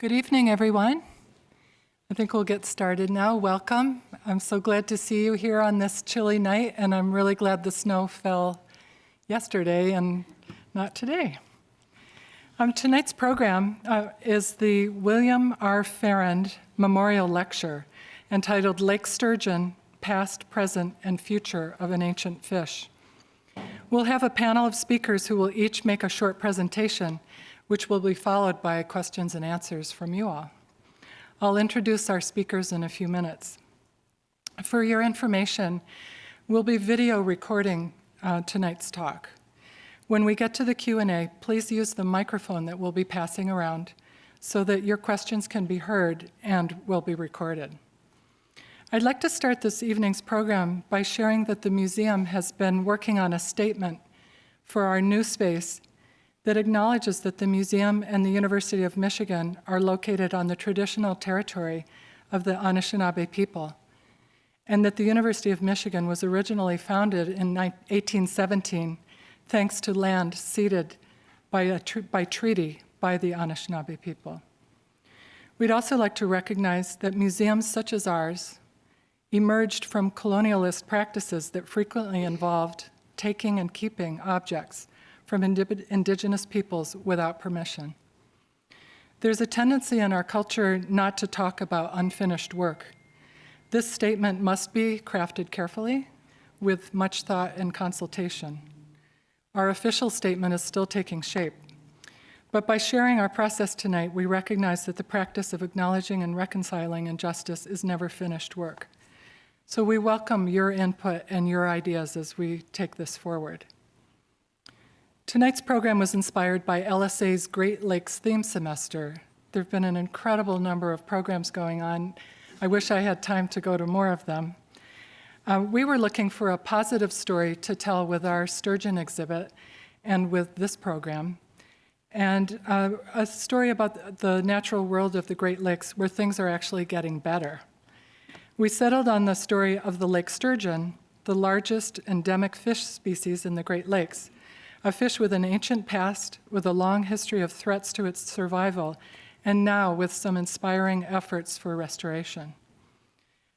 Good evening, everyone. I think we'll get started now. Welcome. I'm so glad to see you here on this chilly night, and I'm really glad the snow fell yesterday and not today. Um, tonight's program uh, is the William R. Farrand Memorial Lecture entitled Lake Sturgeon, Past, Present, and Future of an Ancient Fish. We'll have a panel of speakers who will each make a short presentation which will be followed by questions and answers from you all. I'll introduce our speakers in a few minutes. For your information, we'll be video recording uh, tonight's talk. When we get to the Q&A, please use the microphone that we'll be passing around so that your questions can be heard and will be recorded. I'd like to start this evening's program by sharing that the museum has been working on a statement for our new space that acknowledges that the museum and the University of Michigan are located on the traditional territory of the Anishinaabe people, and that the University of Michigan was originally founded in 1817 thanks to land ceded by, tr by treaty by the Anishinaabe people. We'd also like to recognize that museums such as ours emerged from colonialist practices that frequently involved taking and keeping objects from indigenous peoples without permission. There's a tendency in our culture not to talk about unfinished work. This statement must be crafted carefully with much thought and consultation. Our official statement is still taking shape. But by sharing our process tonight, we recognize that the practice of acknowledging and reconciling injustice is never finished work. So we welcome your input and your ideas as we take this forward. Tonight's program was inspired by LSA's Great Lakes theme semester. There have been an incredible number of programs going on. I wish I had time to go to more of them. Uh, we were looking for a positive story to tell with our sturgeon exhibit and with this program, and uh, a story about the natural world of the Great Lakes where things are actually getting better. We settled on the story of the lake sturgeon, the largest endemic fish species in the Great Lakes, a fish with an ancient past, with a long history of threats to its survival, and now with some inspiring efforts for restoration.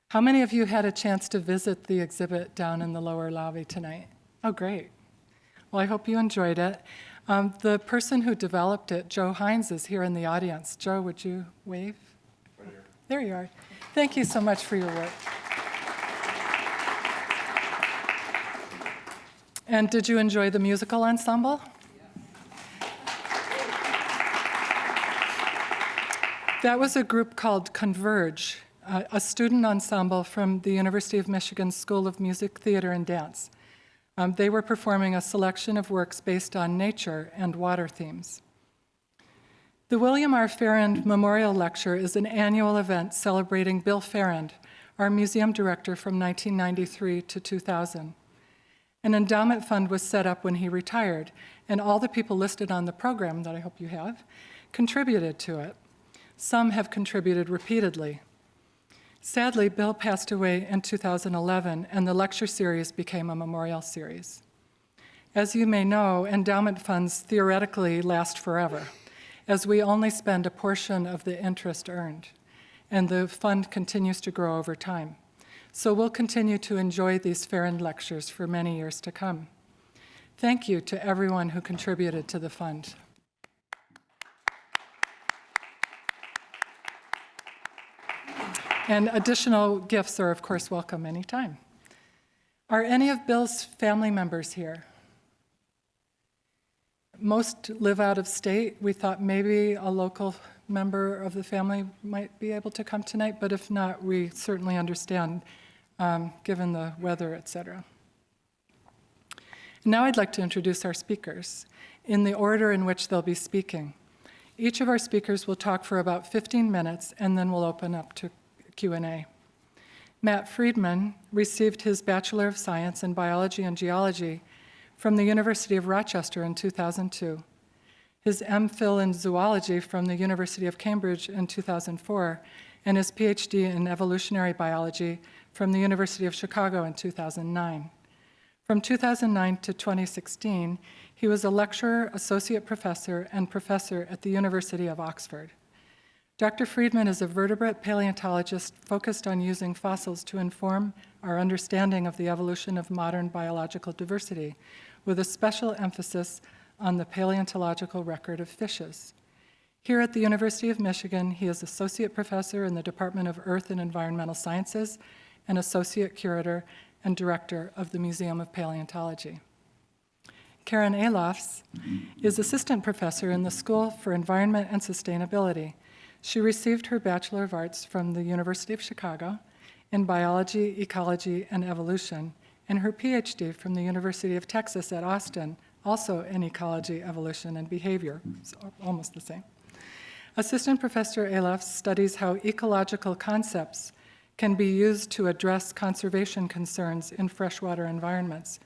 How many of you had a chance to visit the exhibit down in the lower lobby tonight? Oh, great. Well, I hope you enjoyed it. Um, the person who developed it, Joe Hines, is here in the audience. Joe, would you wave? Right there you are. Thank you so much for your work. And did you enjoy the musical ensemble? That was a group called Converge, a student ensemble from the University of Michigan School of Music, Theater, and Dance. Um, they were performing a selection of works based on nature and water themes. The William R. Farrand Memorial Lecture is an annual event celebrating Bill Farrand, our museum director from 1993 to 2000. An endowment fund was set up when he retired, and all the people listed on the program that I hope you have contributed to it. Some have contributed repeatedly. Sadly, Bill passed away in 2011, and the lecture series became a memorial series. As you may know, endowment funds theoretically last forever, as we only spend a portion of the interest earned, and the fund continues to grow over time. So we'll continue to enjoy these Farrand lectures for many years to come. Thank you to everyone who contributed to the fund. And additional gifts are, of course, welcome anytime. Are any of Bill's family members here? Most live out of state. We thought maybe a local member of the family might be able to come tonight, but if not, we certainly understand um, given the weather, et cetera. Now I'd like to introduce our speakers in the order in which they'll be speaking. Each of our speakers will talk for about 15 minutes and then we'll open up to Q&A. Matt Friedman received his Bachelor of Science in Biology and Geology from the University of Rochester in 2002, his MPhil in Zoology from the University of Cambridge in 2004, and his PhD in Evolutionary Biology from the University of Chicago in 2009. From 2009 to 2016, he was a lecturer, associate professor, and professor at the University of Oxford. Dr. Friedman is a vertebrate paleontologist focused on using fossils to inform our understanding of the evolution of modern biological diversity, with a special emphasis on the paleontological record of fishes. Here at the University of Michigan, he is associate professor in the Department of Earth and Environmental Sciences and associate curator and director of the Museum of Paleontology. Karen Alofs is assistant professor in the School for Environment and Sustainability. She received her Bachelor of Arts from the University of Chicago in Biology, Ecology, and Evolution, and her PhD from the University of Texas at Austin, also in Ecology, Evolution, and Behavior, so almost the same. Assistant Professor Alofs studies how ecological concepts can be used to address conservation concerns in freshwater environments.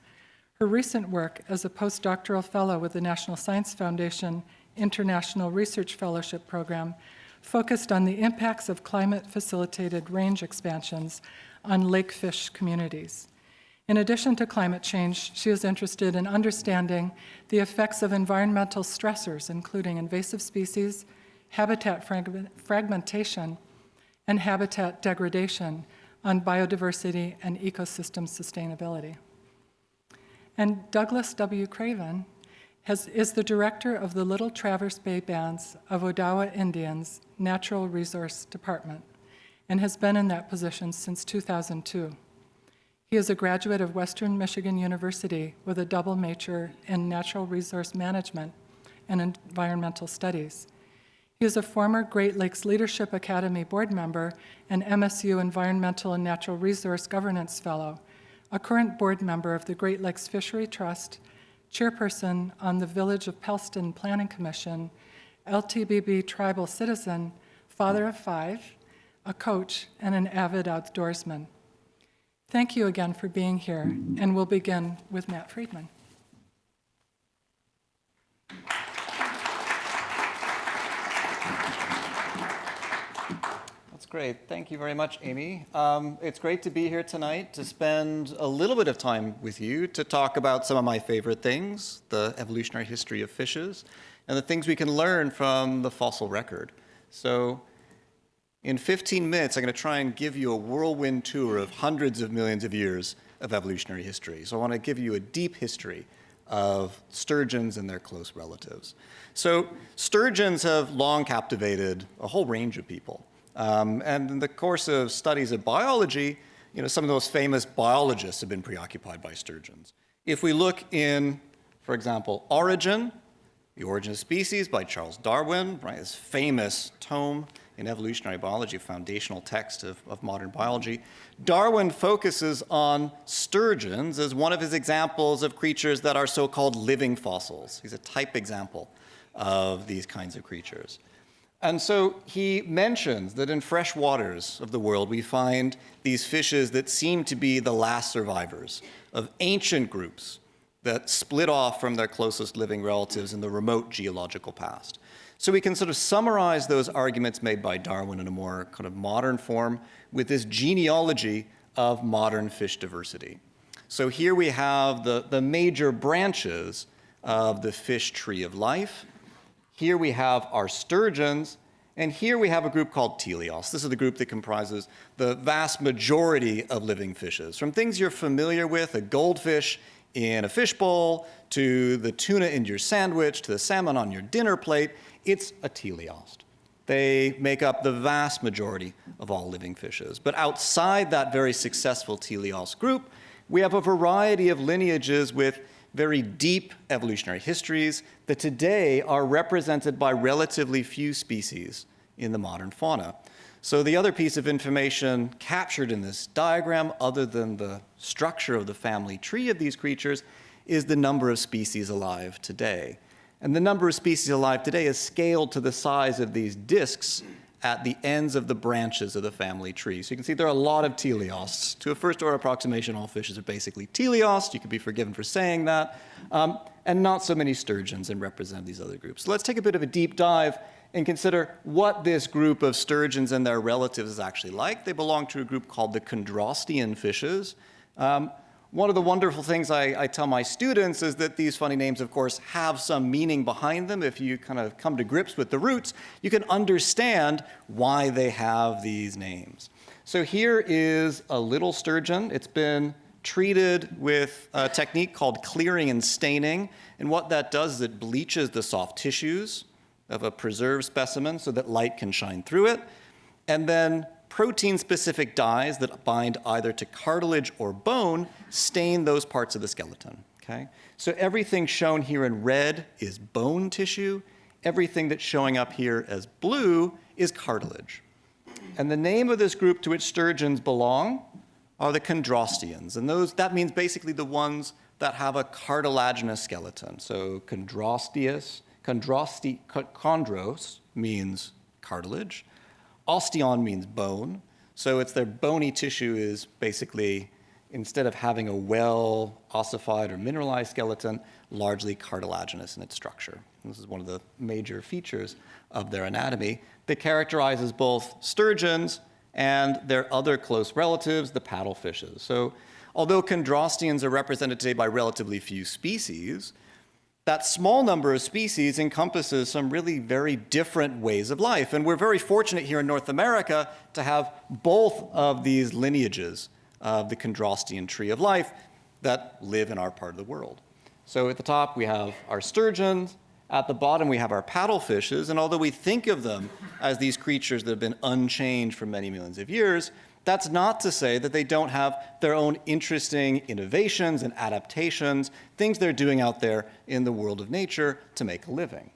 Her recent work as a postdoctoral fellow with the National Science Foundation International Research Fellowship Program focused on the impacts of climate-facilitated range expansions on lake fish communities. In addition to climate change, she is interested in understanding the effects of environmental stressors, including invasive species, habitat fragmentation, and habitat degradation on biodiversity and ecosystem sustainability. And Douglas W. Craven has, is the director of the Little Traverse Bay Bands of Odawa Indians Natural Resource Department and has been in that position since 2002. He is a graduate of Western Michigan University with a double major in natural resource management and environmental studies. He is a former Great Lakes Leadership Academy board member and MSU Environmental and Natural Resource Governance Fellow, a current board member of the Great Lakes Fishery Trust, chairperson on the Village of Pellston Planning Commission, LTBB tribal citizen, father of five, a coach, and an avid outdoorsman. Thank you again for being here, and we'll begin with Matt Friedman. That's great. Thank you very much, Amy. Um, it's great to be here tonight to spend a little bit of time with you to talk about some of my favorite things, the evolutionary history of fishes, and the things we can learn from the fossil record. So in 15 minutes, I'm going to try and give you a whirlwind tour of hundreds of millions of years of evolutionary history. So I want to give you a deep history of sturgeons and their close relatives. So sturgeons have long captivated a whole range of people. Um, and in the course of studies of biology, you know, some of those famous biologists have been preoccupied by sturgeons. If we look in, for example, Origin, The Origin of Species by Charles Darwin, right, his famous tome in evolutionary biology, foundational text of, of modern biology, Darwin focuses on sturgeons as one of his examples of creatures that are so-called living fossils. He's a type example of these kinds of creatures. And so he mentions that in fresh waters of the world, we find these fishes that seem to be the last survivors of ancient groups that split off from their closest living relatives in the remote geological past. So we can sort of summarize those arguments made by Darwin in a more kind of modern form with this genealogy of modern fish diversity. So here we have the, the major branches of the fish tree of life. Here we have our sturgeons, and here we have a group called teleosts. This is the group that comprises the vast majority of living fishes. From things you're familiar with, a goldfish in a fishbowl, to the tuna in your sandwich, to the salmon on your dinner plate, it's a teleost. They make up the vast majority of all living fishes. But outside that very successful teleost group, we have a variety of lineages with very deep evolutionary histories that today are represented by relatively few species in the modern fauna. So the other piece of information captured in this diagram, other than the structure of the family tree of these creatures, is the number of species alive today. And the number of species alive today is scaled to the size of these discs at the ends of the branches of the family tree. So you can see there are a lot of teleosts. To a first order approximation, all fishes are basically teleosts. You can be forgiven for saying that. Um, and not so many sturgeons and represent these other groups. So let's take a bit of a deep dive and consider what this group of sturgeons and their relatives is actually like. They belong to a group called the chondrostean fishes. Um, one of the wonderful things I, I, tell my students is that these funny names, of course, have some meaning behind them. If you kind of come to grips with the roots, you can understand why they have these names. So here is a little sturgeon. It's been treated with a technique called clearing and staining. And what that does is it bleaches the soft tissues of a preserved specimen so that light can shine through it. And then protein-specific dyes that bind either to cartilage or bone stain those parts of the skeleton, okay? So everything shown here in red is bone tissue. Everything that's showing up here as blue is cartilage. And the name of this group to which sturgeons belong are the chondrosteans. And those, that means basically the ones that have a cartilaginous skeleton. So chondrosteus, chondrosti, chondros means cartilage. Osteon means bone. So it's their bony tissue is basically, instead of having a well ossified or mineralized skeleton, largely cartilaginous in its structure. This is one of the major features of their anatomy that characterizes both sturgeons and their other close relatives, the paddlefishes. So although chondrosteans are represented today by relatively few species, that small number of species encompasses some really very different ways of life. And we're very fortunate here in North America to have both of these lineages of the chondrostean tree of life that live in our part of the world. So at the top, we have our sturgeons, at the bottom, we have our paddlefishes, and although we think of them as these creatures that have been unchanged for many millions of years, that's not to say that they don't have their own interesting innovations and adaptations, things they're doing out there in the world of nature to make a living.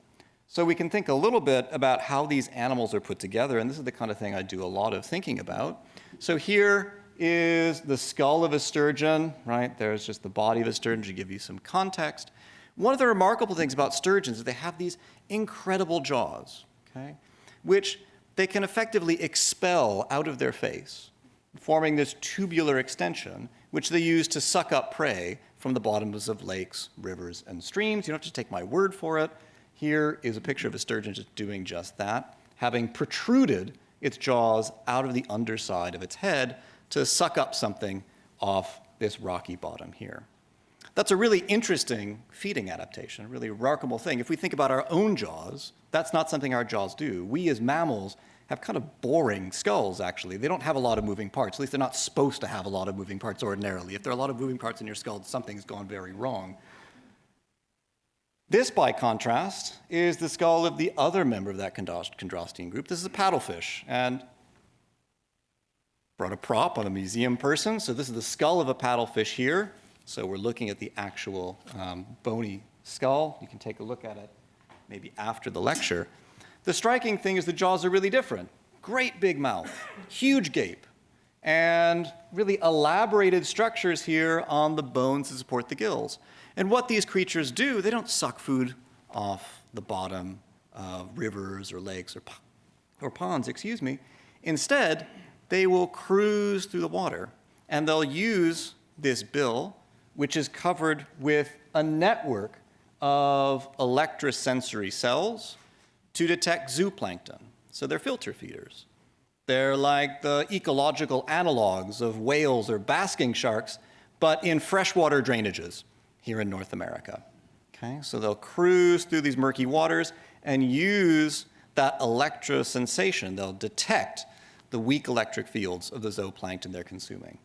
So we can think a little bit about how these animals are put together, and this is the kind of thing I do a lot of thinking about. So here is the skull of a sturgeon, right? There's just the body of a sturgeon to give you some context. One of the remarkable things about sturgeons is they have these incredible jaws, okay, which they can effectively expel out of their face, forming this tubular extension, which they use to suck up prey from the bottoms of lakes, rivers, and streams. You don't have to take my word for it. Here is a picture of a sturgeon just doing just that, having protruded its jaws out of the underside of its head to suck up something off this rocky bottom here. That's a really interesting feeding adaptation, a really remarkable thing. If we think about our own jaws, that's not something our jaws do. We as mammals have kind of boring skulls, actually. They don't have a lot of moving parts. At least they're not supposed to have a lot of moving parts ordinarily. If there are a lot of moving parts in your skull, something's gone very wrong. This, by contrast, is the skull of the other member of that chondrostean group. This is a paddlefish, and brought a prop on a museum person. So this is the skull of a paddlefish here. So we're looking at the actual um, bony skull. You can take a look at it maybe after the lecture. The striking thing is the jaws are really different. Great big mouth, huge gape, and really elaborated structures here on the bones that support the gills. And what these creatures do, they don't suck food off the bottom of rivers or lakes or, or ponds, excuse me. Instead, they will cruise through the water and they'll use this bill which is covered with a network of electrosensory cells to detect zooplankton. So they're filter feeders. They're like the ecological analogs of whales or basking sharks, but in freshwater drainages here in North America. Okay, so they'll cruise through these murky waters and use that electrosensation. They'll detect the weak electric fields of the zooplankton they're consuming.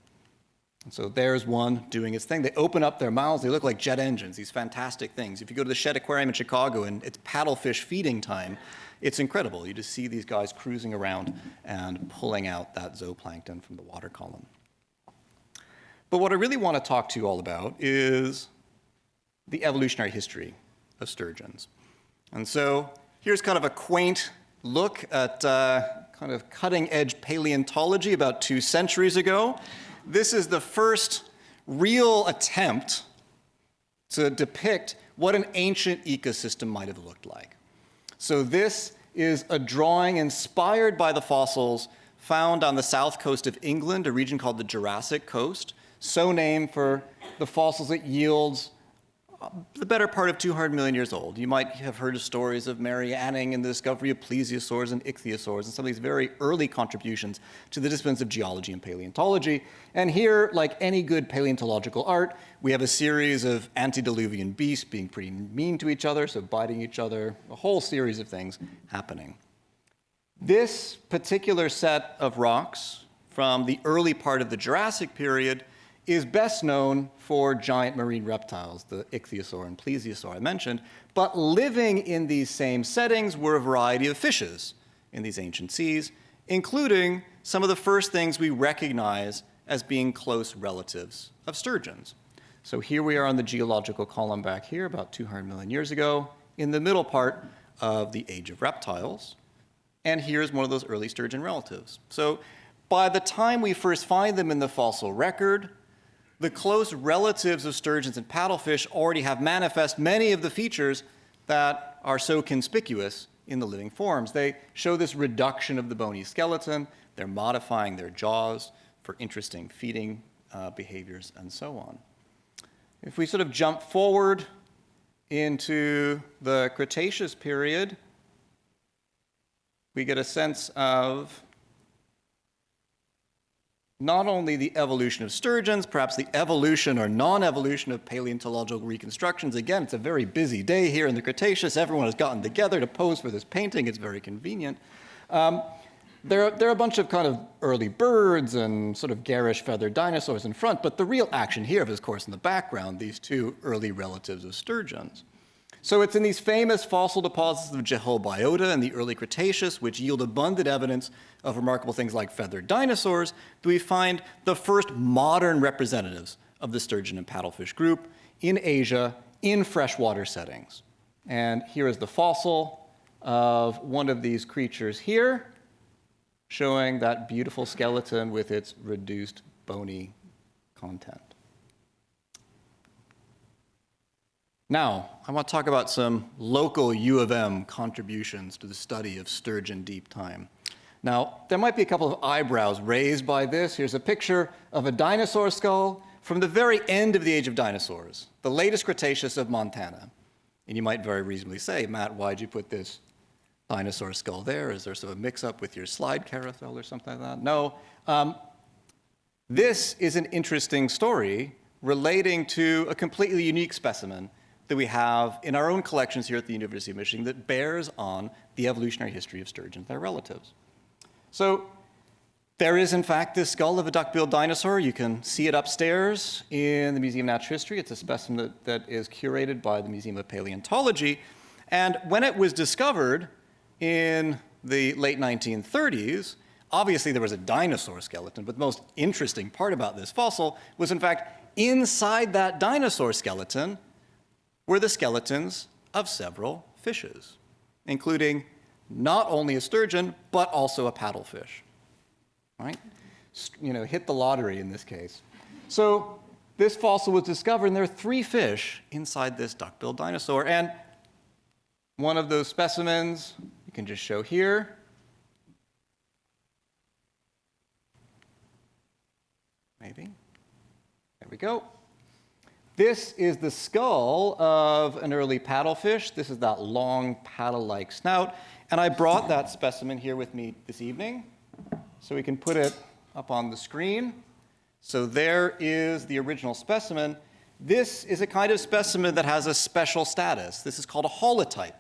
And so there's one doing its thing. They open up their mouths. They look like jet engines, these fantastic things. If you go to the Shedd Aquarium in Chicago and it's paddlefish feeding time, it's incredible. You just see these guys cruising around and pulling out that zooplankton from the water column. But what I really want to talk to you all about is the evolutionary history of sturgeons. And so here's kind of a quaint look at uh, kind of cutting edge paleontology about two centuries ago. This is the first real attempt to depict what an ancient ecosystem might have looked like. So this is a drawing inspired by the fossils found on the south coast of England, a region called the Jurassic Coast, so named for the fossils it yields the better part of 200 million years old. You might have heard of stories of Mary Anning and the discovery of plesiosaurs and ichthyosaurs and some of these very early contributions to the disciplines of geology and paleontology. And here, like any good paleontological art, we have a series of antediluvian beasts being pretty mean to each other, so biting each other, a whole series of things happening. This particular set of rocks from the early part of the Jurassic period is best known for giant marine reptiles, the ichthyosaur and plesiosaur I mentioned, but living in these same settings were a variety of fishes in these ancient seas, including some of the first things we recognize as being close relatives of sturgeons. So here we are on the geological column back here, about 200 million years ago, in the middle part of the age of reptiles. And here's one of those early sturgeon relatives. So by the time we first find them in the fossil record, the close relatives of sturgeons and paddlefish already have manifest many of the features that are so conspicuous in the living forms. They show this reduction of the bony skeleton, they're modifying their jaws for interesting feeding uh, behaviors and so on. If we sort of jump forward into the Cretaceous period, we get a sense of not only the evolution of sturgeons, perhaps the evolution or non-evolution of paleontological reconstructions. Again, it's a very busy day here in the Cretaceous. Everyone has gotten together to pose for this painting. It's very convenient. Um, there, are, there are a bunch of kind of early birds and sort of garish feathered dinosaurs in front, but the real action here is, of course, in the background, these two early relatives of sturgeons. So it's in these famous fossil deposits of Jehol Biota in the early Cretaceous, which yield abundant evidence of remarkable things like feathered dinosaurs, that we find the first modern representatives of the sturgeon and paddlefish group in Asia in freshwater settings. And here is the fossil of one of these creatures here, showing that beautiful skeleton with its reduced bony content. Now, I want to talk about some local U of M contributions to the study of sturgeon deep time. Now, there might be a couple of eyebrows raised by this. Here's a picture of a dinosaur skull from the very end of the age of dinosaurs, the latest Cretaceous of Montana. And you might very reasonably say, Matt, why'd you put this dinosaur skull there? Is there sort of a mix-up with your slide carousel or something like that? No. Um, this is an interesting story relating to a completely unique specimen that we have in our own collections here at the University of Michigan that bears on the evolutionary history of sturgeons and their relatives. So there is, in fact, this skull of a duck-billed dinosaur. You can see it upstairs in the Museum of Natural History. It's a specimen that, that is curated by the Museum of Paleontology. And when it was discovered in the late 1930s, obviously there was a dinosaur skeleton, but the most interesting part about this fossil was, in fact, inside that dinosaur skeleton were the skeletons of several fishes, including not only a sturgeon, but also a paddlefish. Right? You know, hit the lottery in this case. So this fossil was discovered, and there are three fish inside this duck-billed dinosaur. And one of those specimens you can just show here. Maybe. There we go. This is the skull of an early paddlefish. This is that long paddle-like snout. And I brought that specimen here with me this evening so we can put it up on the screen. So there is the original specimen. This is a kind of specimen that has a special status. This is called a holotype.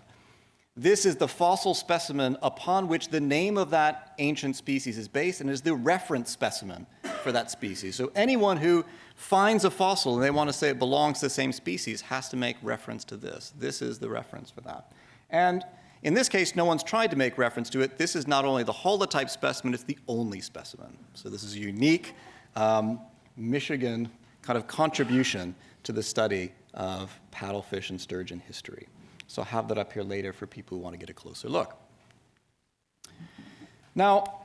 This is the fossil specimen upon which the name of that ancient species is based and is the reference specimen for that species. So anyone who finds a fossil and they want to say it belongs to the same species has to make reference to this. This is the reference for that. And in this case, no one's tried to make reference to it. This is not only the holotype specimen, it's the only specimen. So this is a unique um, Michigan kind of contribution to the study of paddlefish and sturgeon history. So I'll have that up here later for people who want to get a closer look. Now,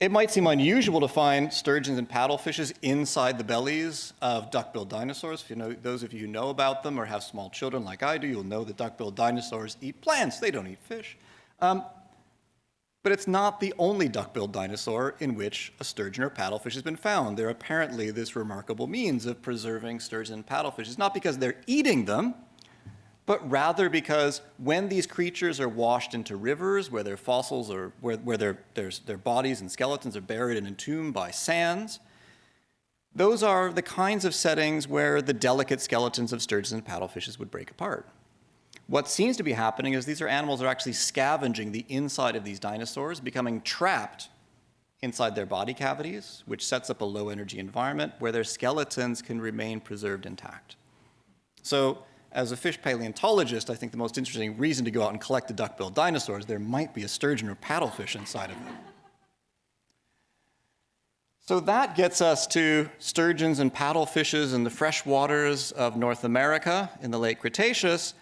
it might seem unusual to find sturgeons and paddlefishes inside the bellies of duck-billed dinosaurs. If you know, those of you who know about them or have small children like I do, you'll know that duck-billed dinosaurs eat plants. They don't eat fish. Um, But it's not the only duck-billed dinosaur in which a sturgeon or paddlefish has been found. They're apparently this remarkable means of preserving sturgeon and paddlefish. It's not because they're eating them, but rather because when these creatures are washed into rivers where their fossils or where, where their, their, their bodies and skeletons are buried and entombed by sands, those are the kinds of settings where the delicate skeletons of sturgeons and paddlefishes would break apart. What seems to be happening is these are animals that are actually scavenging the inside of these dinosaurs, becoming trapped inside their body cavities, which sets up a low energy environment where their skeletons can remain preserved intact. So as a fish paleontologist, I think the most interesting reason to go out and collect the duck-billed dinosaurs, there might be a sturgeon or paddlefish inside of them. So that gets us to sturgeons and paddlefishes in the fresh waters of North America in the late Cretaceous.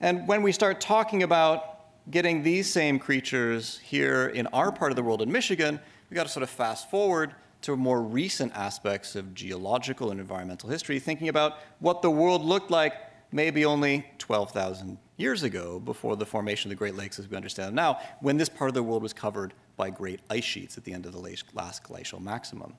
And when we start talking about getting these same creatures here in our part of the world in Michigan, we got to sort of fast forward to more recent aspects of geological and environmental history, thinking about what the world looked like maybe only 12,000 years ago before the formation of the Great Lakes as we understand them now, when this part of the world was covered by great ice sheets at the end of the last glacial maximum.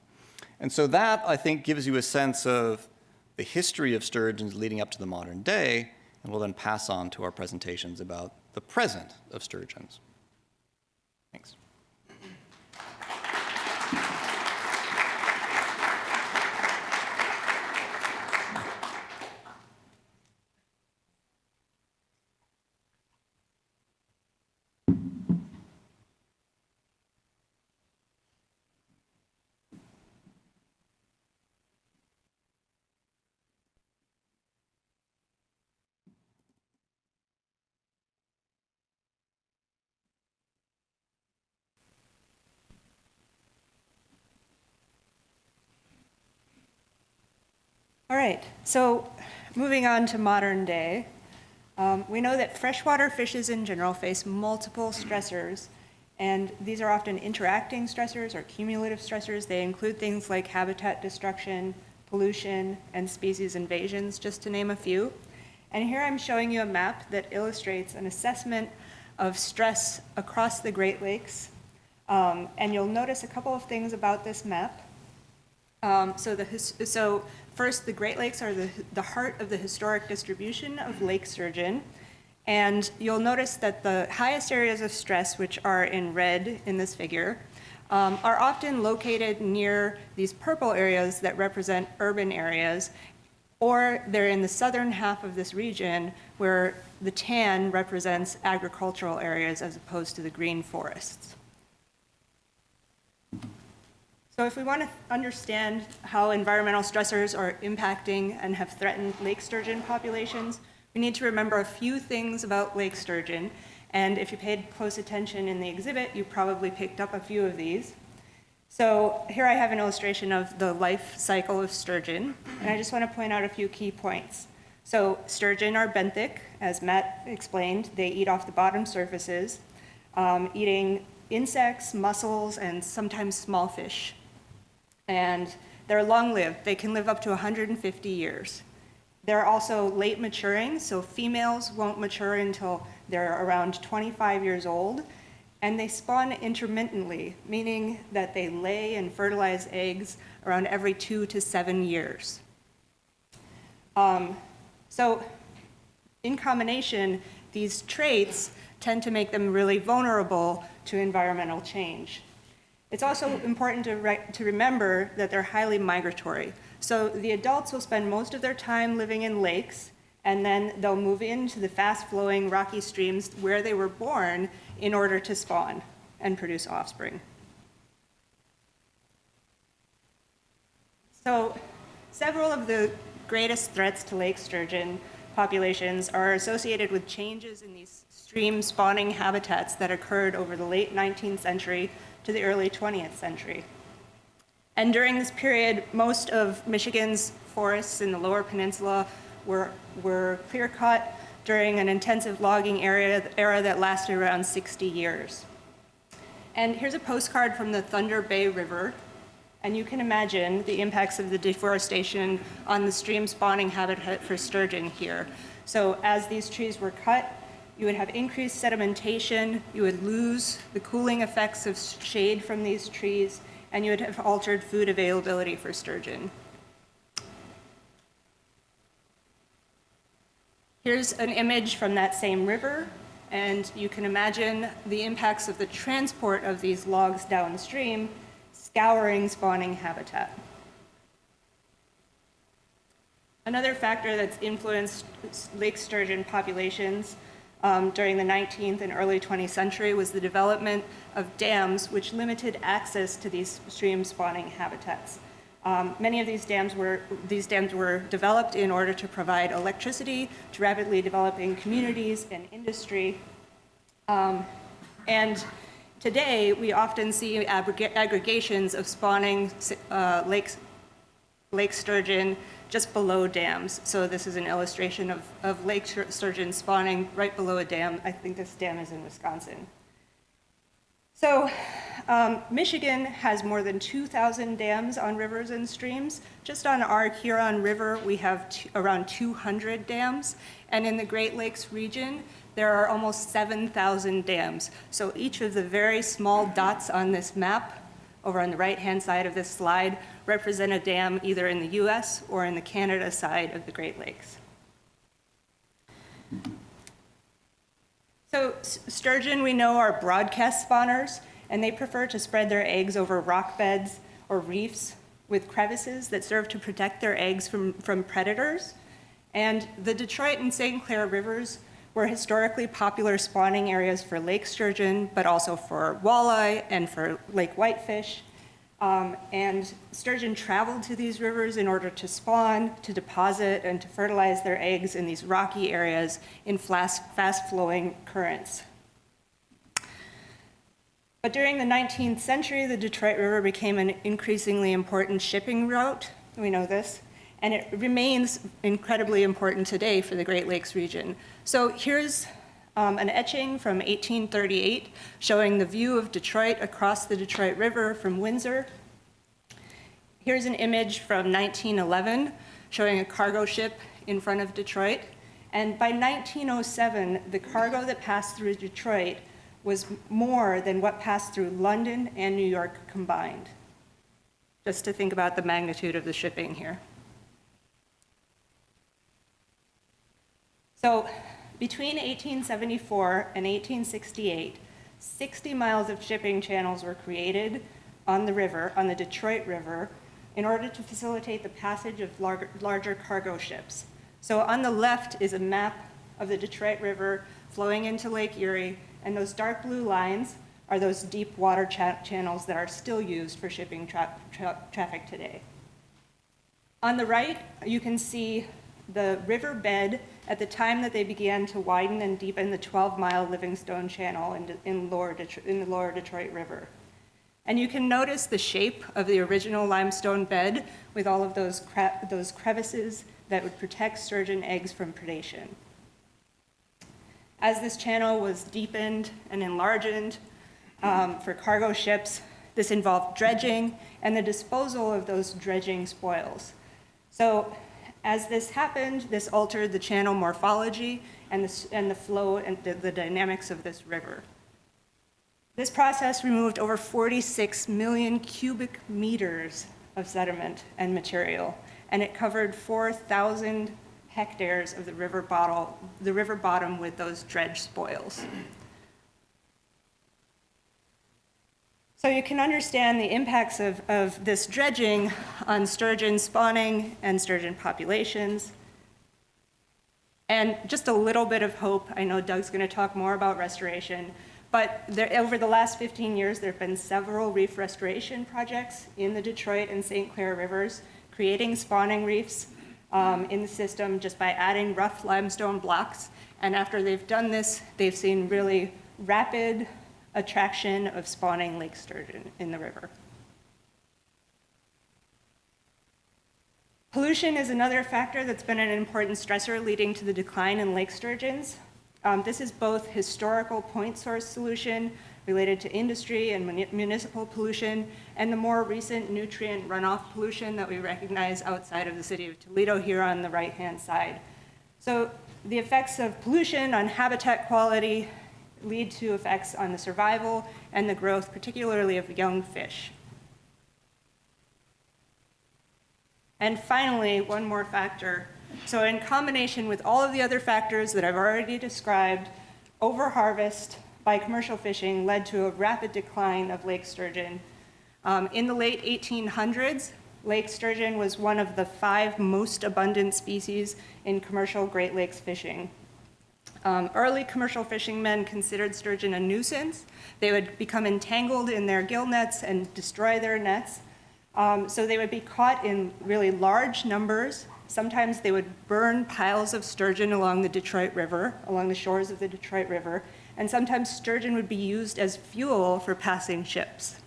And so that, I think, gives you a sense of the history of sturgeons leading up to the modern day, and we'll then pass on to our presentations about the present of sturgeons. Thanks. All right, so moving on to modern day, um, we know that freshwater fishes in general face multiple stressors, and these are often interacting stressors or cumulative stressors. They include things like habitat destruction, pollution, and species invasions, just to name a few. And here I'm showing you a map that illustrates an assessment of stress across the Great Lakes. Um, and you'll notice a couple of things about this map. Um, so, the, so First, the Great Lakes are the, the heart of the historic distribution of lake sturgeon. And you'll notice that the highest areas of stress, which are in red in this figure, um, are often located near these purple areas that represent urban areas, or they're in the southern half of this region where the tan represents agricultural areas as opposed to the green forests. So if we want to understand how environmental stressors are impacting and have threatened lake sturgeon populations, we need to remember a few things about lake sturgeon. And if you paid close attention in the exhibit, you probably picked up a few of these. So here I have an illustration of the life cycle of sturgeon, and I just want to point out a few key points. So sturgeon are benthic, as Matt explained. They eat off the bottom surfaces, um, eating insects, mussels, and sometimes small fish and they're long-lived. They can live up to 150 years. They're also late maturing, so females won't mature until they're around 25 years old, and they spawn intermittently, meaning that they lay and fertilize eggs around every two to seven years. Um, so in combination, these traits tend to make them really vulnerable to environmental change. It's also important to, re to remember that they're highly migratory. So the adults will spend most of their time living in lakes, and then they'll move into the fast-flowing rocky streams where they were born in order to spawn and produce offspring. So several of the greatest threats to lake sturgeon populations are associated with changes in these stream spawning habitats that occurred over the late 19th century to the early 20th century. And during this period, most of Michigan's forests in the lower peninsula were, were clear cut during an intensive logging area, era that lasted around 60 years. And here's a postcard from the Thunder Bay River. And you can imagine the impacts of the deforestation on the stream spawning habitat for sturgeon here. So as these trees were cut, you would have increased sedimentation, you would lose the cooling effects of shade from these trees, and you would have altered food availability for sturgeon. Here's an image from that same river, and you can imagine the impacts of the transport of these logs downstream scouring spawning habitat. Another factor that's influenced lake sturgeon populations um, during the 19th and early 20th century was the development of dams which limited access to these stream spawning habitats. Um, many of these dams were these dams were developed in order to provide electricity to rapidly developing communities and industry. Um, and today, we often see aggregations of spawning uh, lakes, lake sturgeon just below dams. So this is an illustration of, of lake sturgeon spawning right below a dam. I think this dam is in Wisconsin. So um, Michigan has more than 2,000 dams on rivers and streams. Just on our Huron River, we have around 200 dams. And in the Great Lakes region, there are almost 7,000 dams. So each of the very small dots on this map over on the right-hand side of this slide represent a dam either in the US or in the Canada side of the Great Lakes. So sturgeon, we know, are broadcast spawners, and they prefer to spread their eggs over rock beds or reefs with crevices that serve to protect their eggs from, from predators. And the Detroit and St. Clair rivers were historically popular spawning areas for lake sturgeon, but also for walleye and for lake whitefish. Um, and sturgeon traveled to these rivers in order to spawn, to deposit, and to fertilize their eggs in these rocky areas in fast-flowing currents. But during the 19th century, the Detroit River became an increasingly important shipping route. We know this. And it remains incredibly important today for the Great Lakes region. So here's um, an etching from 1838 showing the view of Detroit across the Detroit River from Windsor. Here's an image from 1911 showing a cargo ship in front of Detroit. And by 1907, the cargo that passed through Detroit was more than what passed through London and New York combined. Just to think about the magnitude of the shipping here. So between 1874 and 1868, 60 miles of shipping channels were created on the river, on the Detroit River, in order to facilitate the passage of larger, larger cargo ships. So on the left is a map of the Detroit River flowing into Lake Erie, and those dark blue lines are those deep water cha channels that are still used for shipping tra tra traffic today. On the right, you can see the river bed at the time that they began to widen and deepen the 12-mile Livingstone Channel in, in, lower in the lower Detroit River. And you can notice the shape of the original limestone bed with all of those, cre those crevices that would protect sturgeon eggs from predation. As this channel was deepened and enlarged um, for cargo ships, this involved dredging and the disposal of those dredging spoils. So as this happened, this altered the channel morphology and the, and the flow and the, the dynamics of this river. This process removed over 46 million cubic meters of sediment and material, and it covered 4,000 hectares of the river, bottle, the river bottom with those dredge spoils. So you can understand the impacts of, of this dredging on sturgeon spawning and sturgeon populations. And just a little bit of hope. I know Doug's going to talk more about restoration. But there, over the last 15 years, there have been several reef restoration projects in the Detroit and St. Clair rivers, creating spawning reefs um, in the system just by adding rough limestone blocks. And after they've done this, they've seen really rapid attraction of spawning lake sturgeon in the river. Pollution is another factor that's been an important stressor leading to the decline in lake sturgeons. Um, this is both historical point source pollution related to industry and municipal pollution, and the more recent nutrient runoff pollution that we recognize outside of the city of Toledo here on the right-hand side. So the effects of pollution on habitat quality lead to effects on the survival and the growth, particularly of young fish. And finally, one more factor. So in combination with all of the other factors that I've already described, overharvest by commercial fishing led to a rapid decline of lake sturgeon. Um, in the late 1800s, lake sturgeon was one of the five most abundant species in commercial Great Lakes fishing. Um, early commercial fishing men considered sturgeon a nuisance. They would become entangled in their gill nets and destroy their nets. Um, so they would be caught in really large numbers. Sometimes they would burn piles of sturgeon along the Detroit River, along the shores of the Detroit River, and sometimes sturgeon would be used as fuel for passing ships.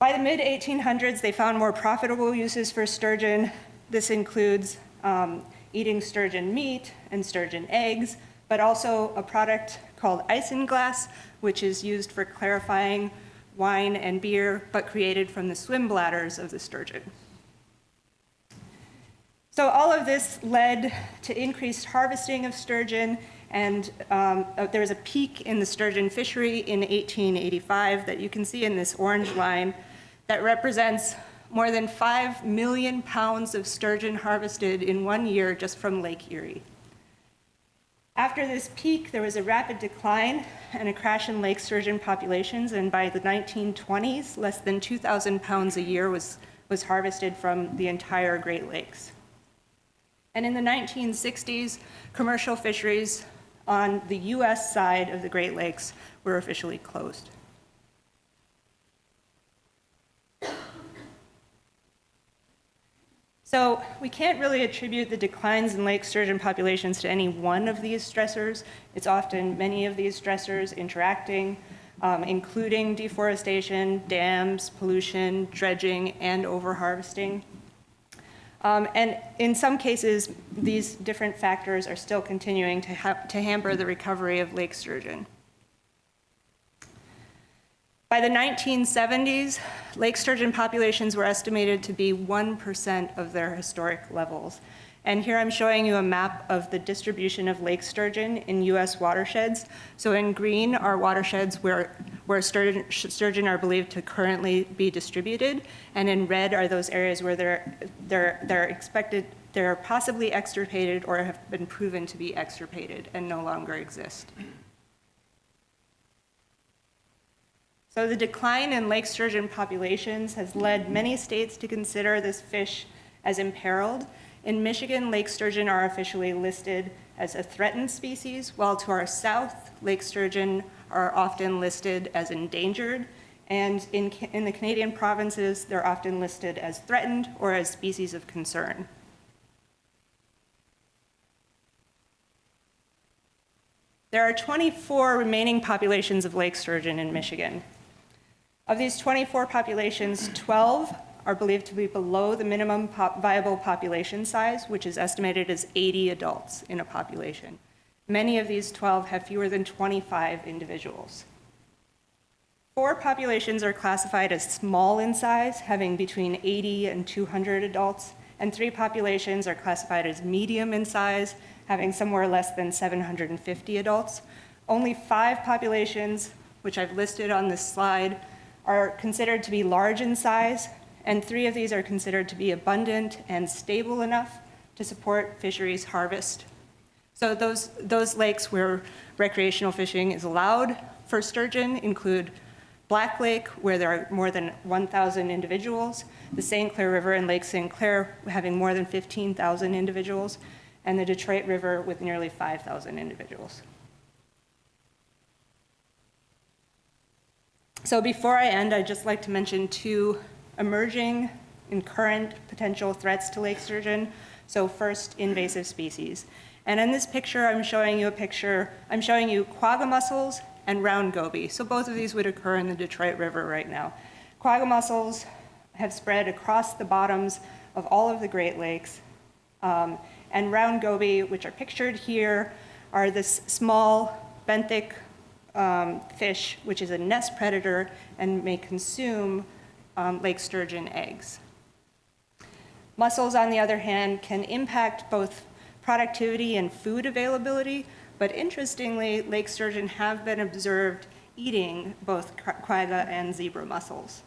By the mid 1800s, they found more profitable uses for sturgeon. This includes um, eating sturgeon meat and sturgeon eggs, but also a product called isinglass, which is used for clarifying wine and beer, but created from the swim bladders of the sturgeon. So all of this led to increased harvesting of sturgeon, and um, uh, there was a peak in the sturgeon fishery in 1885 that you can see in this orange line that represents more than 5 million pounds of sturgeon harvested in one year just from Lake Erie. After this peak, there was a rapid decline and a crash in lake sturgeon populations, and by the 1920s, less than 2,000 pounds a year was, was harvested from the entire Great Lakes. And in the 1960s, commercial fisheries on the US side of the Great Lakes were officially closed. So we can't really attribute the declines in lake sturgeon populations to any one of these stressors. It's often many of these stressors interacting, um, including deforestation, dams, pollution, dredging, and overharvesting. Um, and in some cases, these different factors are still continuing to, ha to hamper the recovery of lake sturgeon. By the 1970s, lake sturgeon populations were estimated to be 1% of their historic levels. And here I'm showing you a map of the distribution of lake sturgeon in US watersheds. So in green are watersheds where, where sturgeon, sturgeon are believed to currently be distributed. And in red are those areas where they're, they're, they're expected, they're possibly extirpated or have been proven to be extirpated and no longer exist. So the decline in lake sturgeon populations has led many states to consider this fish as imperiled in Michigan, lake sturgeon are officially listed as a threatened species, while to our south, lake sturgeon are often listed as endangered, and in, in the Canadian provinces, they're often listed as threatened or as species of concern. There are 24 remaining populations of lake sturgeon in Michigan. Of these 24 populations, 12 are believed to be below the minimum pop viable population size, which is estimated as 80 adults in a population. Many of these 12 have fewer than 25 individuals. Four populations are classified as small in size, having between 80 and 200 adults, and three populations are classified as medium in size, having somewhere less than 750 adults. Only five populations, which I've listed on this slide, are considered to be large in size, and three of these are considered to be abundant and stable enough to support fisheries harvest. So those, those lakes where recreational fishing is allowed for sturgeon include Black Lake, where there are more than 1,000 individuals, the St. Clair River and Lake St. Clair having more than 15,000 individuals, and the Detroit River with nearly 5,000 individuals. So before I end, I'd just like to mention two emerging and current potential threats to lake sturgeon. So first, invasive species. And in this picture, I'm showing you a picture, I'm showing you quagga mussels and round goby. So both of these would occur in the Detroit River right now. Quagga mussels have spread across the bottoms of all of the Great Lakes. Um, and round goby, which are pictured here, are this small benthic um, fish, which is a nest predator and may consume um, lake sturgeon eggs. Mussels, on the other hand, can impact both productivity and food availability, but interestingly, lake sturgeon have been observed eating both quagga and zebra mussels.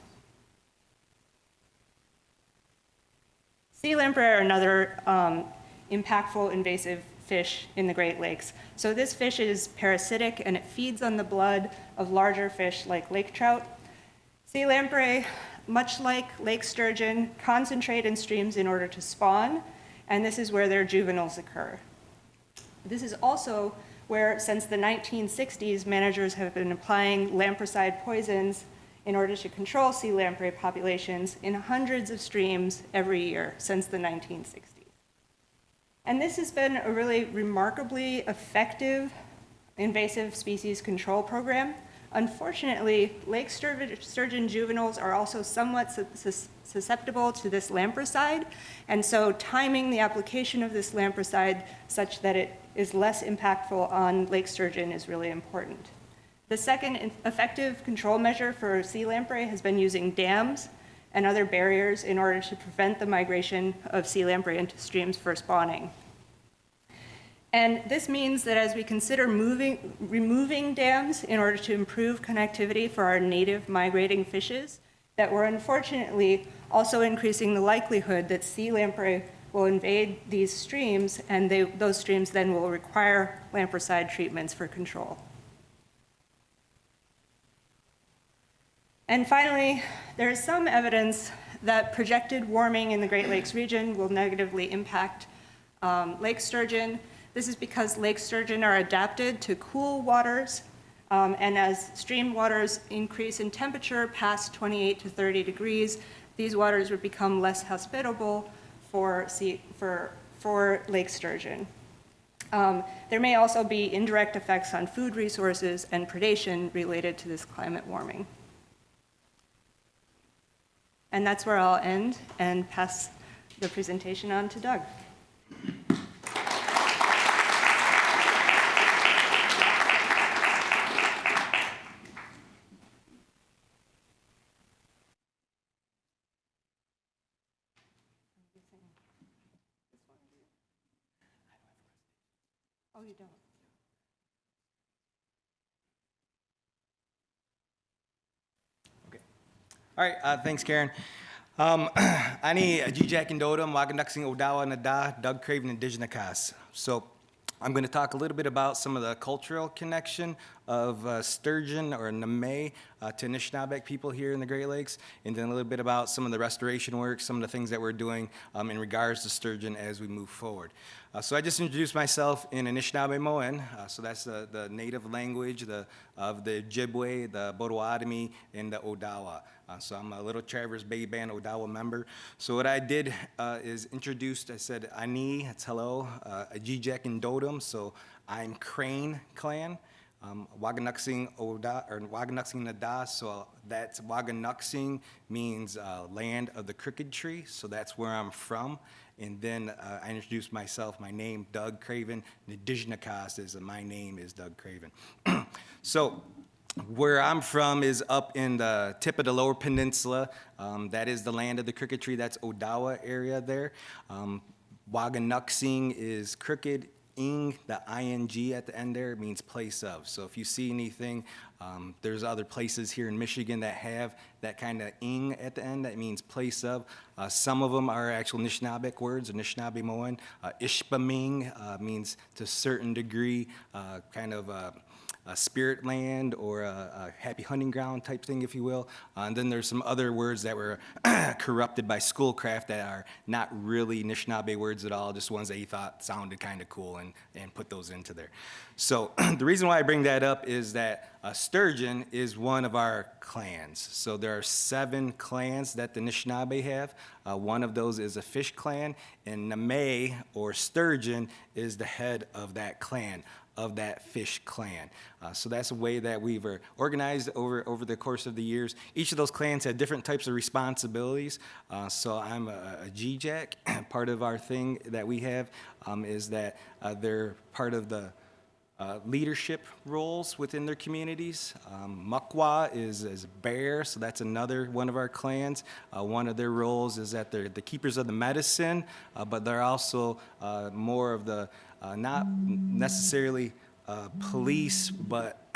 Sea lamprey are another um, impactful invasive fish in the Great Lakes. So this fish is parasitic and it feeds on the blood of larger fish like lake trout. Sea lamprey, much like lake sturgeon, concentrate in streams in order to spawn, and this is where their juveniles occur. This is also where, since the 1960s, managers have been applying lampricide poisons in order to control sea lamprey populations in hundreds of streams every year since the 1960s. And this has been a really remarkably effective invasive species control program. Unfortunately, lake sturgeon juveniles are also somewhat susceptible to this lampricide, and so timing the application of this lampricide such that it is less impactful on lake sturgeon is really important. The second effective control measure for sea lamprey has been using dams and other barriers in order to prevent the migration of sea lamprey into streams for spawning. And this means that as we consider moving, removing dams in order to improve connectivity for our native migrating fishes, that we're unfortunately also increasing the likelihood that sea lamprey will invade these streams and they, those streams then will require lampricide treatments for control. And finally, there is some evidence that projected warming in the Great Lakes region will negatively impact um, lake sturgeon. This is because lake sturgeon are adapted to cool waters, um, and as stream waters increase in temperature past 28 to 30 degrees, these waters would become less hospitable for, sea, for, for lake sturgeon. Um, there may also be indirect effects on food resources and predation related to this climate warming. And that's where I'll end and pass the presentation on to Doug. All right, uh, thanks, Karen. Um, ani Jijak Indodam, Waganaksing Odawa Nada, Doug Craven, Indigenous Kas. So I'm going to talk a little bit about some of the cultural connection of uh, sturgeon or Name uh, to Anishinaabeg people here in the Great Lakes, and then a little bit about some of the restoration work, some of the things that we're doing um, in regards to sturgeon as we move forward. Uh, so I just introduced myself in Anishinaabe uh, so that's the, the native language the, of the Ojibwe, the Potawatomi, and the Odawa. Uh, so I'm a Little Traverse Bay Band Odawa member. So what I did uh, is introduced, I said, Ani, that's hello, uh, Ajijek and Dodum, so I'm Crane clan. Um, Waganuxing Oda, or Waganuxing Nada, so that's Waganuxing means uh, land of the crooked tree, so that's where I'm from. And then uh, I introduced myself, my name, Doug Craven. Nidijnakas is, uh, my name is Doug Craven. so where I'm from is up in the tip of the lower peninsula. Um, that is the land of the crooked tree. That's Odawa area there. Um, Waganuxing is crooked ing, the ing at the end there means place of. So if you see anything, um, there's other places here in Michigan that have that kind of ing at the end. That means place of. Uh, some of them are actual Anishinaabeg words, Anishinaabe Moan. Uh, Ishpeming uh, means to a certain degree, uh, kind of uh, a spirit land or a, a, happy hunting ground type thing, if you will. Uh, and then there's some other words that were corrupted by schoolcraft that are not really Anishinaabe words at all, just ones that he thought sounded kind of cool and, and put those into there. So the reason why I bring that up is that uh, sturgeon is one of our clans. So there are seven clans that the Anishinaabe have. Uh, one of those is a fish clan, and Name or sturgeon is the head of that clan of that fish clan. Uh, so that's a way that we've uh, organized over, over the course of the years. Each of those clans had different types of responsibilities. Uh, so I'm a, a GJAC. part of our thing that we have um, is that uh, they're part of the uh, leadership roles within their communities. Um, Mukwa is, is bear, so that's another one of our clans. Uh, one of their roles is that they're the keepers of the medicine, uh, but they're also uh, more of the, uh, not necessarily uh, police, but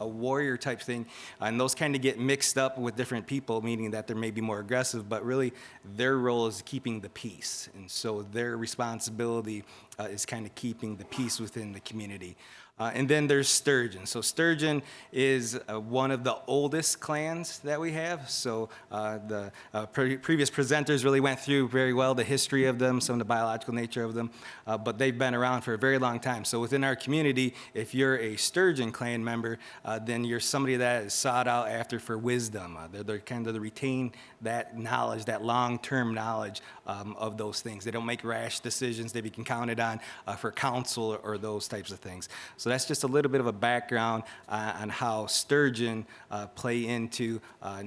a warrior type thing. And those kind of get mixed up with different people, meaning that they're maybe more aggressive, but really their role is keeping the peace. And so their responsibility uh, is kind of keeping the peace within the community. Uh, and then there's Sturgeon. So Sturgeon is uh, one of the oldest clans that we have. So uh, the uh, pre previous presenters really went through very well the history of them, some of the biological nature of them, uh, but they've been around for a very long time. So within our community, if you're a Sturgeon clan member, uh, then you're somebody that is sought out after for wisdom. They're, they're kind of the retain that knowledge, that long-term knowledge um, of those things. They don't make rash decisions. They can counted on uh, for counsel or, or those types of things. So that's just a little bit of a background uh, on how sturgeon uh, play into uh,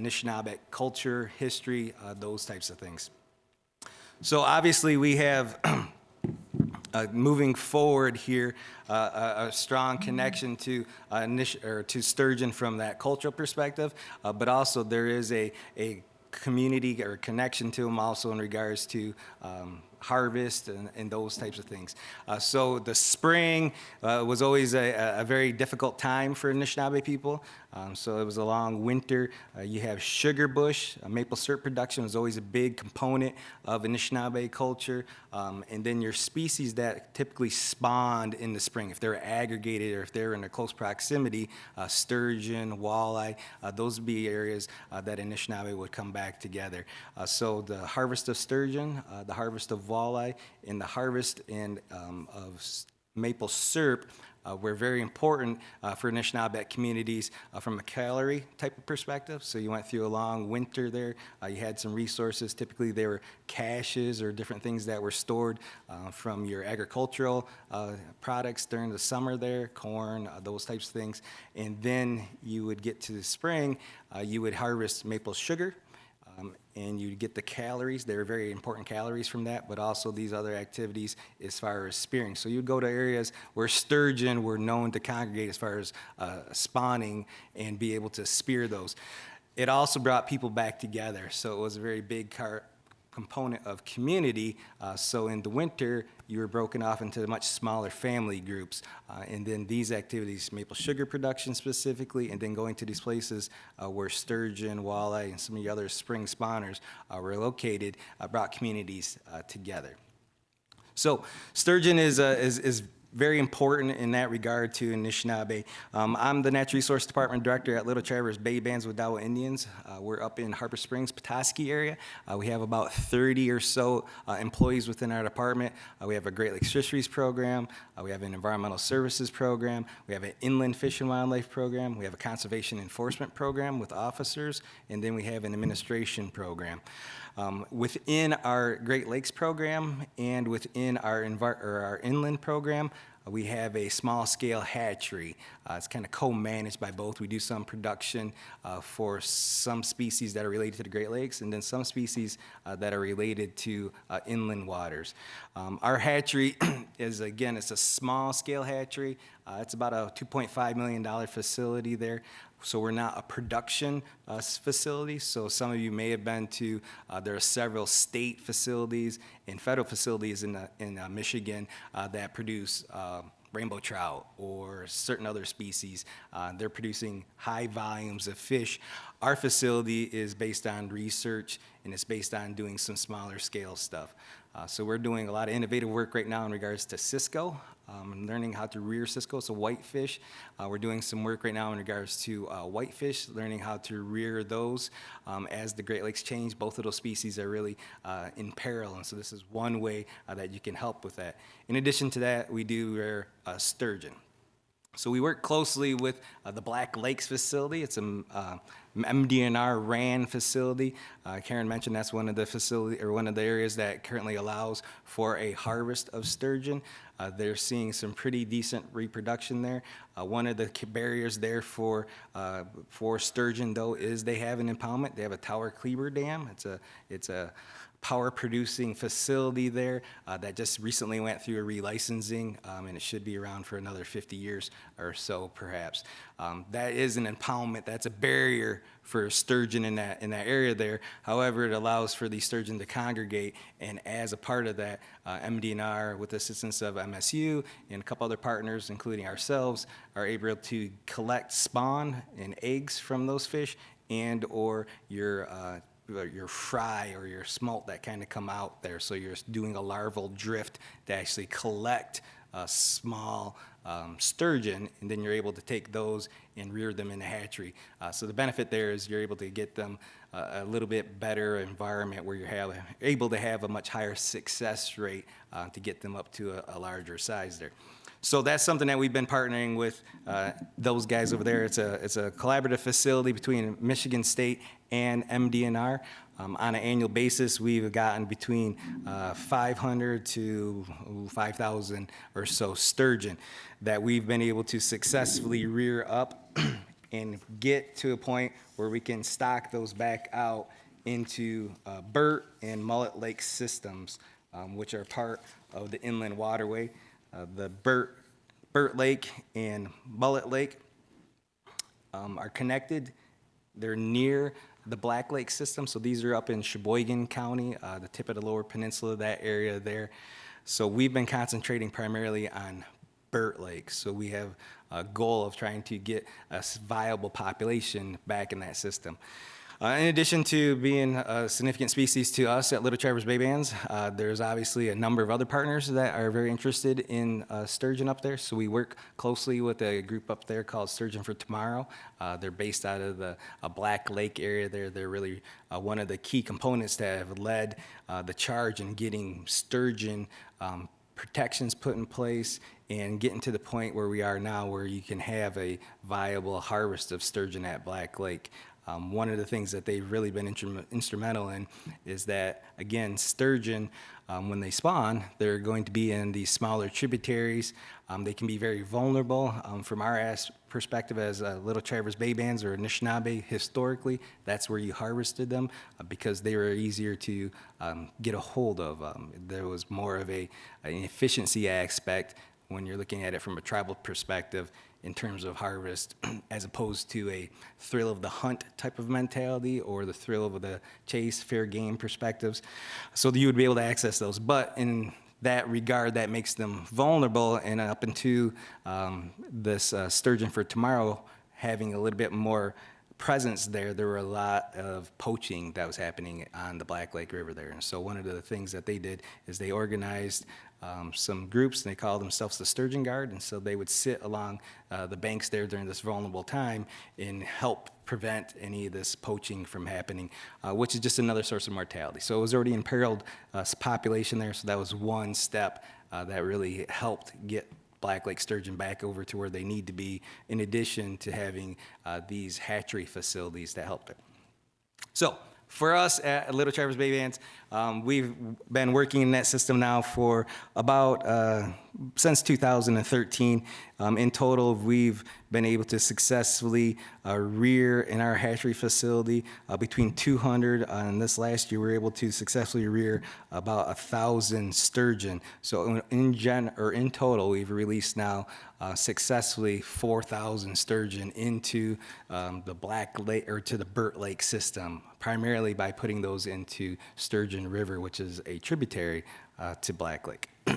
culture, history, uh, those types of things. So obviously we have uh, moving forward here, uh, a, a strong connection to uh, to sturgeon from that cultural perspective, uh, but also there is a a community or connection to them also in regards to um, harvest and, and those types of things. Uh, so the spring uh, was always a, a very difficult time for Anishinaabe people. Um, so it was a long winter. Uh, you have sugar bush, uh, maple syrup production was always a big component of Anishinaabe culture. Um, and then your species that typically spawned in the spring, if they're aggregated or if they're in a close proximity, uh, sturgeon, walleye, uh, those would be areas uh, that Anishinaabe would come back together. Uh, so the harvest of sturgeon, the harvest of walleye, and the harvest and um, of maple syrup were very important uh, for Anishinaabe communities uh, from a calorie type of perspective. So you went through a long winter there. Uh, you had some resources. Typically, they were caches or different things that were stored uh, from your agricultural uh, products during the summer there, corn, uh, those types of things. And then you would get to the spring, uh, you would harvest maple sugar. And you get the calories. There are very important calories from that, but also these other activities as far as spearing. So you'd go to areas where sturgeon were known to congregate as far as uh, spawning and be able to spear those. It also brought people back together, so it was a very big car component of community. Uh, so in the winter, you were broken off into much smaller family groups. Uh, and then these activities, maple sugar production specifically, and then going to these places uh, where sturgeon, walleye, and some of the other spring spawners uh, were located, uh, brought communities uh, together. So sturgeon is, uh, is, is very important in that regard to Anishinaabe. Um, I'm the Natural Resource Department Director at Little Traverse Bay Bands with Dawa Indians. Uh, we're up in Harbor Springs, Petoskey area. Uh, we have about 30 or so uh, employees within our department. Uh, we have a Great Lakes Fisheries Program. Uh, we have an Environmental Services Program. We have an Inland Fish and Wildlife Program. We have a Conservation Enforcement Program with officers. And then we have an Administration Program. Um, within our Great Lakes program and within our, our inland program, uh, we have a small scale hatchery. Uh, it's kind of co-managed by both. We do some production uh, for some species that are related to the Great Lakes and then some species uh, that are related to uh, inland waters. Um, our hatchery is, again, it's a small scale hatchery. Uh, it's about a $2.5 million facility there. So we're not a production uh, facility. So some of you may have been to, uh, there are several state facilities and federal facilities in, uh, in uh, Michigan uh, that produce uh, rainbow trout or certain other species. They're producing high volumes of fish. Our facility is based on research and it's based on doing some smaller scale stuff. So we're doing a lot of innovative work right now in regards to Cisco, um, learning how to rear Cisco, so whitefish. Uh, we're doing some work right now in regards to uh, whitefish, learning how to rear those. Um, as the Great Lakes change, both of those species are really uh, in peril, and so this is one way uh, that you can help with that. In addition to that, we do rear sturgeon. So we work closely with uh, the Black Lakes facility. It's a uh, MDNR RAN facility. Uh, Karen mentioned that's one of the facility or one of the areas that currently allows for a harvest of sturgeon. Uh, they're seeing some pretty decent reproduction there. Uh, one of the barriers there for uh, for sturgeon though is they have an impoundment. They have a Tower Kleber Dam. It's a it's a power producing facility there uh, that just recently went through a relicensing, um, and it should be around for another 50 years or so, perhaps. Um, that is an impoundment. That's a barrier for sturgeon in that in that area there. However, it allows for the sturgeon to congregate, and as a part of that, uh, MDNR, with the assistance of MSU and a couple other partners, including ourselves, are able to collect spawn and eggs from those fish and or your uh, your fry or your smolt that kind of come out there. So you're doing a larval drift to actually collect a small um, sturgeon, and then you're able to take those and rear them in the hatchery. Uh, so the benefit there is you're able to get them uh, a little bit better environment where you're have, able to have a much higher success rate uh, to get them up to a, a larger size there. So that's something that we've been partnering with uh, those guys over there. It's a, it's a collaborative facility between Michigan State and MDNR. Um, on an annual basis, we've gotten between uh, 500 to 5,000 or so sturgeon that we've been able to successfully rear up and get to a point where we can stock those back out into uh, Burt and Mullet Lake systems, um, which are part of the inland waterway. Uh, the Burt, Burt Lake and Mullet Lake um, are connected. They're near the Black Lake system, so these are up in Cheboygan County, uh, the tip of the lower peninsula, that area there. So we've been concentrating primarily on Burt Lake. So we have a goal of trying to get a viable population back in that system. Uh, in addition to being a significant species to us at Little Traverse Bay Bands, uh, there's obviously a number of other partners that are very interested in uh, sturgeon up there. So we work closely with a group up there called Sturgeon for Tomorrow. Uh, they're based out of the Black Lake area there. They're really uh, one of the key components that have led uh, the charge in getting sturgeon um, protections put in place and getting to the point where we are now where you can have a viable harvest of sturgeon at Black Lake. Um, one of the things that they've really been instrum- instrumental in is that, again, sturgeon, um, when they spawn, they're going to be in these smaller tributaries. Um, they can be very vulnerable. Um, from our perspective as uh, Little Traverse Bay Bands or Anishinaabe, historically, that's where you harvested them uh, because they were easier to um, get a hold of. Um, there was more of a, an efficiency aspect when you're looking at it from a tribal perspective in terms of harvest as opposed to a thrill of the hunt type of mentality or the thrill of the chase, fair game perspectives. So that you would be able to access those. But in that regard, that makes them vulnerable and up into um, this uh, sturgeon for tomorrow having a little bit more presence there, there were a lot of poaching that was happening on the Black Lake River there. And so one of the things that they did is they organized um, some groups, and they called themselves the Sturgeon Guard, and so they would sit along uh, the banks there during this vulnerable time and help prevent any of this poaching from happening, uh, which is just another source of mortality. So it was already imperiled uh, population there, so that was one step uh, that really helped get Black Lake sturgeon back over to where they need to be, in addition to having uh, these hatchery facilities that help it. So for us at Little Traverse Bay Bands, um, we've been working in that system now for about uh, since 2013. Um, in total, we've been able to successfully uh, rear in our hatchery facility uh, between 200 uh, and this last year we were able to successfully rear about a thousand sturgeon. So in, in gen or in total, we've released now uh, successfully 4,000 sturgeon into um, the Black Lake or to the Burt Lake system, primarily by putting those into Sturgeon River, which is a tributary uh, to Black Lake.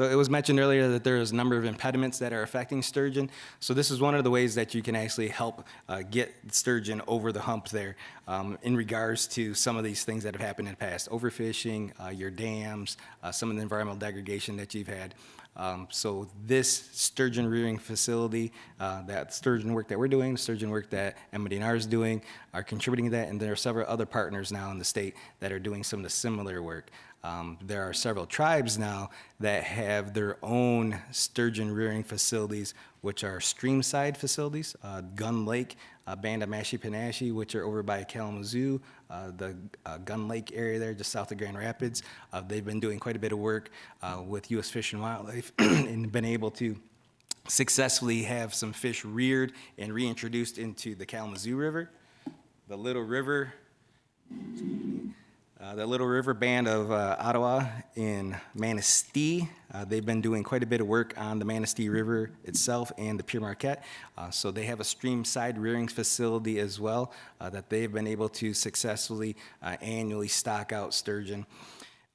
So it was mentioned earlier that there is a number of impediments that are affecting sturgeon. So this is one of the ways that you can actually help uh, get sturgeon over the hump there um, in regards to some of these things that have happened in the past. Overfishing, uh, your dams, uh, some of the environmental degradation that you've had. Um, so this sturgeon rearing facility, uh, that sturgeon work that we're doing, sturgeon work that MDNR is doing, are contributing to that, and there are several other partners now in the state that are doing some of the similar work. Um, there are several tribes now that have their own sturgeon rearing facilities, which are streamside facilities. Uh, Gun Lake, uh, Band of Mashipanashi, which are over by Kalamazoo, uh, the uh, Gun Lake area there, just south of Grand Rapids. Uh, they've been doing quite a bit of work uh, with U.S. Fish and Wildlife and been able to successfully have some fish reared and reintroduced into the Kalamazoo River. The Little River Uh, the Little River Band of uh, Ottawa in Manistee, uh, they've been doing quite a bit of work on the Manistee River itself and the Pere Marquette. Uh, so they have a stream-side rearing facility as well uh, that they've been able to successfully annually stock out sturgeon.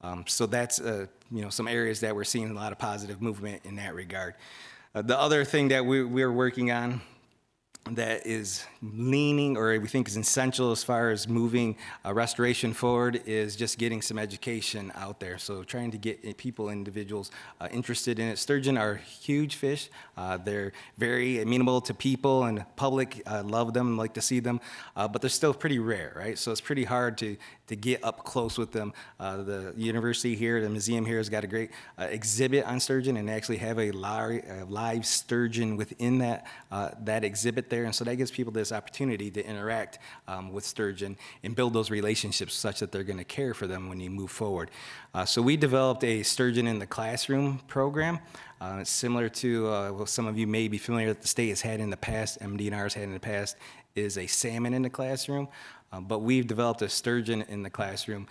Um, so that's you know some areas that we're seeing a lot of positive movement in that regard. The other thing that we, we're working on that is leaning or we think is essential as far as moving uh, restoration forward is just getting some education out there. So trying to get uh, people, individuals uh, interested in it. Sturgeon are huge fish. Uh, they're very amenable to people and public uh, love them, like to see them, uh, but they're still pretty rare, right? So it's pretty hard to, to get up close with them. Uh, the university here, the museum here has got a great exhibit on sturgeon and actually have a live, live sturgeon within that, that exhibit there. And so that gives people this opportunity to interact um, with sturgeon and build those relationships such that they're going to care for them when you move forward. Uh, so we developed a sturgeon in the classroom program. Uh, it's similar to uh, what some of you may be familiar that the state has had in the past, MDNR's had in the past, is a salmon in the classroom. Um, but we've developed a sturgeon in the classroom.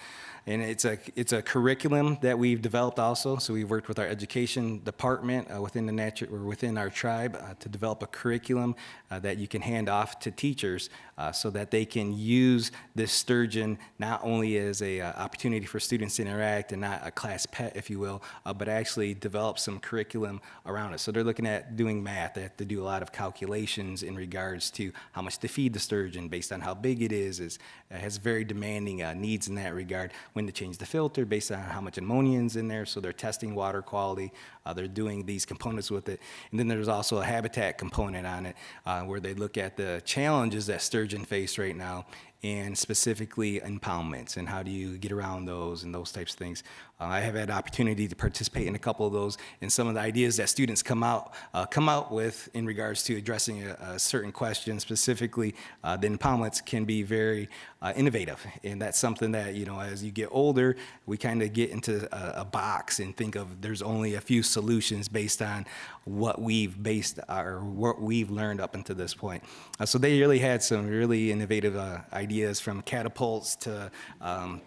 And it's a, it's a curriculum that we've developed also. So we've worked with our education department uh, within the natu- or within our tribe uh, to develop a curriculum uh, that you can hand off to teachers uh, so that they can use this sturgeon not only as a uh, opportunity for students to interact and not a class pet, if you will, but actually develop some curriculum around it. So they're looking at doing math. They have to do a lot of calculations in regards to how much to feed the sturgeon based on how big it is. is it has very demanding needs in that regard. When to change the filter based on how much ammonia's in there. So they're testing water quality. Uh, they're doing these components with it. And then there's also a habitat component on it uh, where they look at the challenges that sturgeon face right now and specifically impoundments and how do you get around those and those types of things. Uh, I have had opportunity to participate in a couple of those and some of the ideas that students come out uh, come out with in regards to addressing a, a certain question specifically uh, the impoundments can be very uh, innovative and that's something that you know as you get older we kind of get into a, a box and think of there's only a few solutions based on what we've based or what we've learned up until this point. Uh, so they really had some really innovative uh, ideas from catapults to um,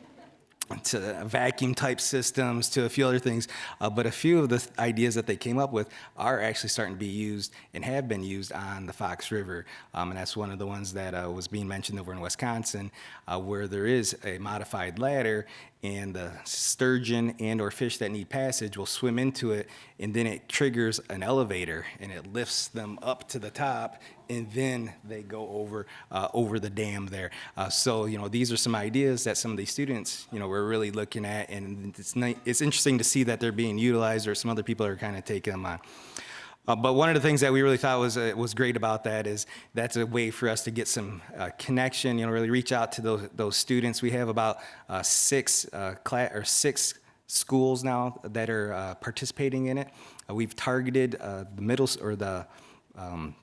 to vacuum type systems to a few other things. Uh, but a few of the th- ideas that they came up with are actually starting to be used and have been used on the Fox River. Um, and that's one of the ones that uh, was being mentioned over in Wisconsin, uh, where there is a modified ladder and the sturgeon and or fish that need passage will swim into it and then it triggers an elevator and it lifts them up to the top and then they go over uh, over the dam there uh, so you know these are some ideas that some of these students you know we're really looking at and it's ni- it's interesting to see that they're being utilized or some other people are kind of taking them on uh, but one of the things that we really thought was uh, was great about that is that's a way for us to get some uh, connection. You know, really reach out to those those students. We have about uh, six uh, class or six schools now that are uh, participating in it. We've targeted the middle or the um,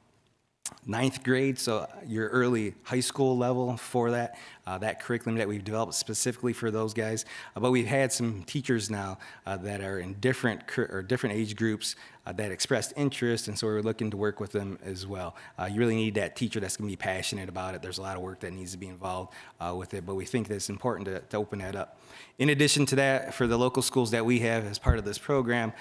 ninth grade, so your early high school level for that, uh, that curriculum that we've developed specifically for those guys. Uh, but we've had some teachers now uh, that are in different or different age groups uh, that expressed interest, and so we're looking to work with them as well. Uh, you really need that teacher that's going to be passionate about it. There's a lot of work that needs to be involved with it, but we think that it's important to, to open that up. In addition to that, for the local schools that we have as part of this program,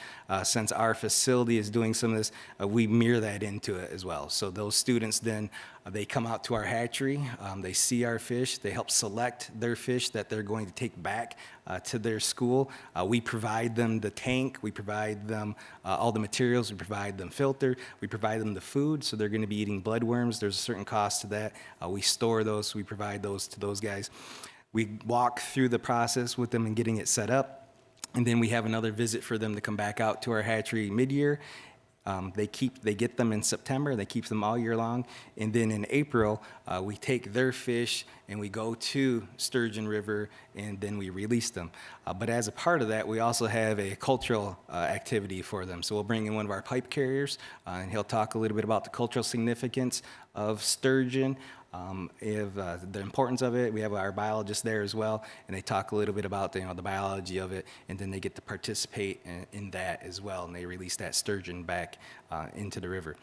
since our facility is doing some of this, we mirror that into it as well. So those students then, they come out to our hatchery, um, they see our fish, they help select their fish that they're going to take back uh, to their school. Uh, we provide them the tank, we provide them uh, all the materials, we provide them filter, we provide them the food, so they're going to be eating bloodworms. There's a certain cost to that. Uh, we store those, we provide those to those guys. We walk through the process with them and getting it set up. And then we have another visit for them to come back out to our hatchery mid-year. Um, they keep, they get them in September, they keep them all year long. And then in April, uh, we take their fish and we go to Sturgeon River and then we release them. Uh, but as a part of that, we also have a cultural uh, activity for them. So we'll bring in one of our pipe carriers uh, and he'll talk a little bit about the cultural significance of sturgeon, um, if, uh, the importance of it. We have our biologists there as well, and they talk a little bit about the, you know, the biology of it, and then they get to participate in, in that as well, and they release that sturgeon back uh, into the river.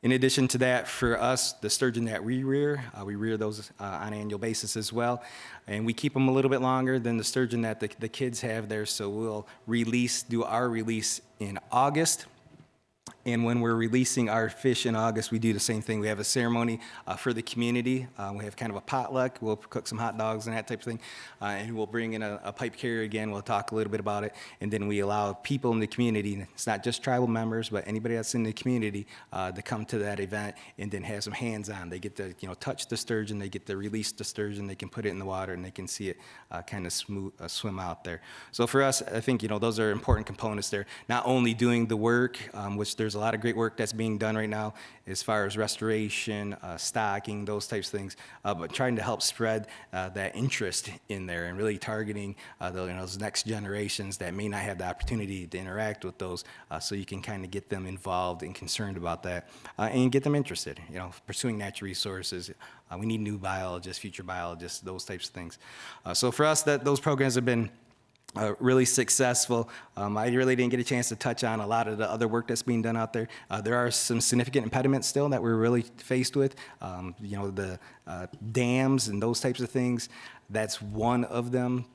In addition to that, for us, the sturgeon that we rear, uh, we rear those uh, on an annual basis as well. And we keep them a little bit longer than the sturgeon that the, the kids have there. So we'll release, do our release in August. And when we're releasing our fish in August, we do the same thing. We have a ceremony uh, for the community. Uh, we have kind of a potluck. We'll cook some hot dogs and that type of thing. Uh, and we'll bring in a, a pipe carrier again. We'll talk a little bit about it. And then we allow people in the community, it's not just tribal members, but anybody that's in the community uh, to come to that event and then have some hands-on. They get to, you know, touch the sturgeon. They get to release the sturgeon. They can put it in the water and they can see it uh, kind of uh, swim out there. So for us, I think, you know, those are important components there. Not only doing the work, um, which there's a lot of great work that's being done right now as far as restoration, uh, stocking, those types of things, uh, but trying to help spread uh, that interest in there and really targeting uh, the, you know, those next generations that may not have the opportunity to interact with those uh, so you can kind of get them involved and concerned about that and get them interested, you know, pursuing natural resources. We need new biologists, future biologists, those types of things. So for us, that those programs have been uh, really successful. Um, I really didn't get a chance to touch on a lot of the other work that's being done out there. Uh, there are some significant impediments still that we're really faced with. Um, you know, the uh, dams and those types of things. That's one of them.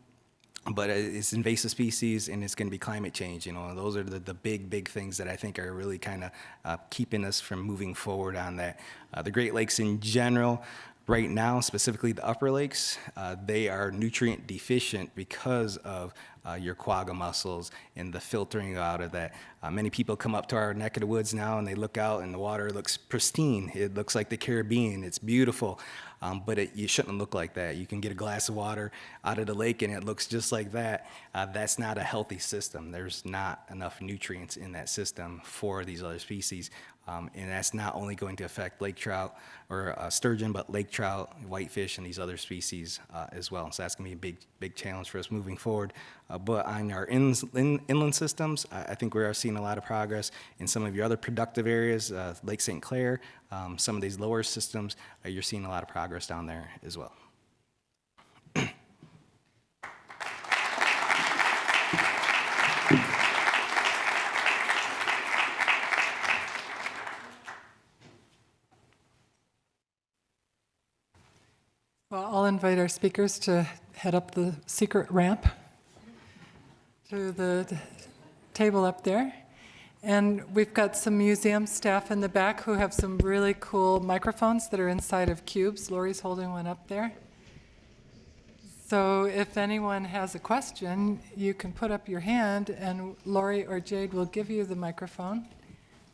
But it's invasive species and it's going to be climate change. You know, those are the, the big, big things that I think are really kind of uh, keeping us from moving forward on that. Uh, the Great Lakes in general, Right now, specifically the upper lakes, uh, they are nutrient deficient because of uh, your quagga mussels and the filtering out of that. Uh, many people come up to our neck of the woods now and they look out and the water looks pristine. It looks like the Caribbean. It's beautiful. Um, but it, you shouldn't look like that. You can get a glass of water out of the lake and it looks just like that. Uh, that's not a healthy system. There's not enough nutrients in that system for these other species. Um, and that's not only going to affect lake trout or uh, sturgeon, but lake trout, whitefish, and these other species uh, as well. So that's going to be a big, big challenge for us moving forward. Uh, but on our in, in, inland systems, I, I, think we are seeing a lot of progress in some of your other productive areas, uh, Lake St. Clair, um, some of these lower systems, uh, you're seeing a lot of progress down there as well. Well, I'll invite our speakers to head up the secret ramp to the table up there. And we've got some museum staff in the back who have some really cool microphones that are inside of cubes. Lori's holding one up there. So if anyone has a question, you can put up your hand and Lori or Jade will give you the microphone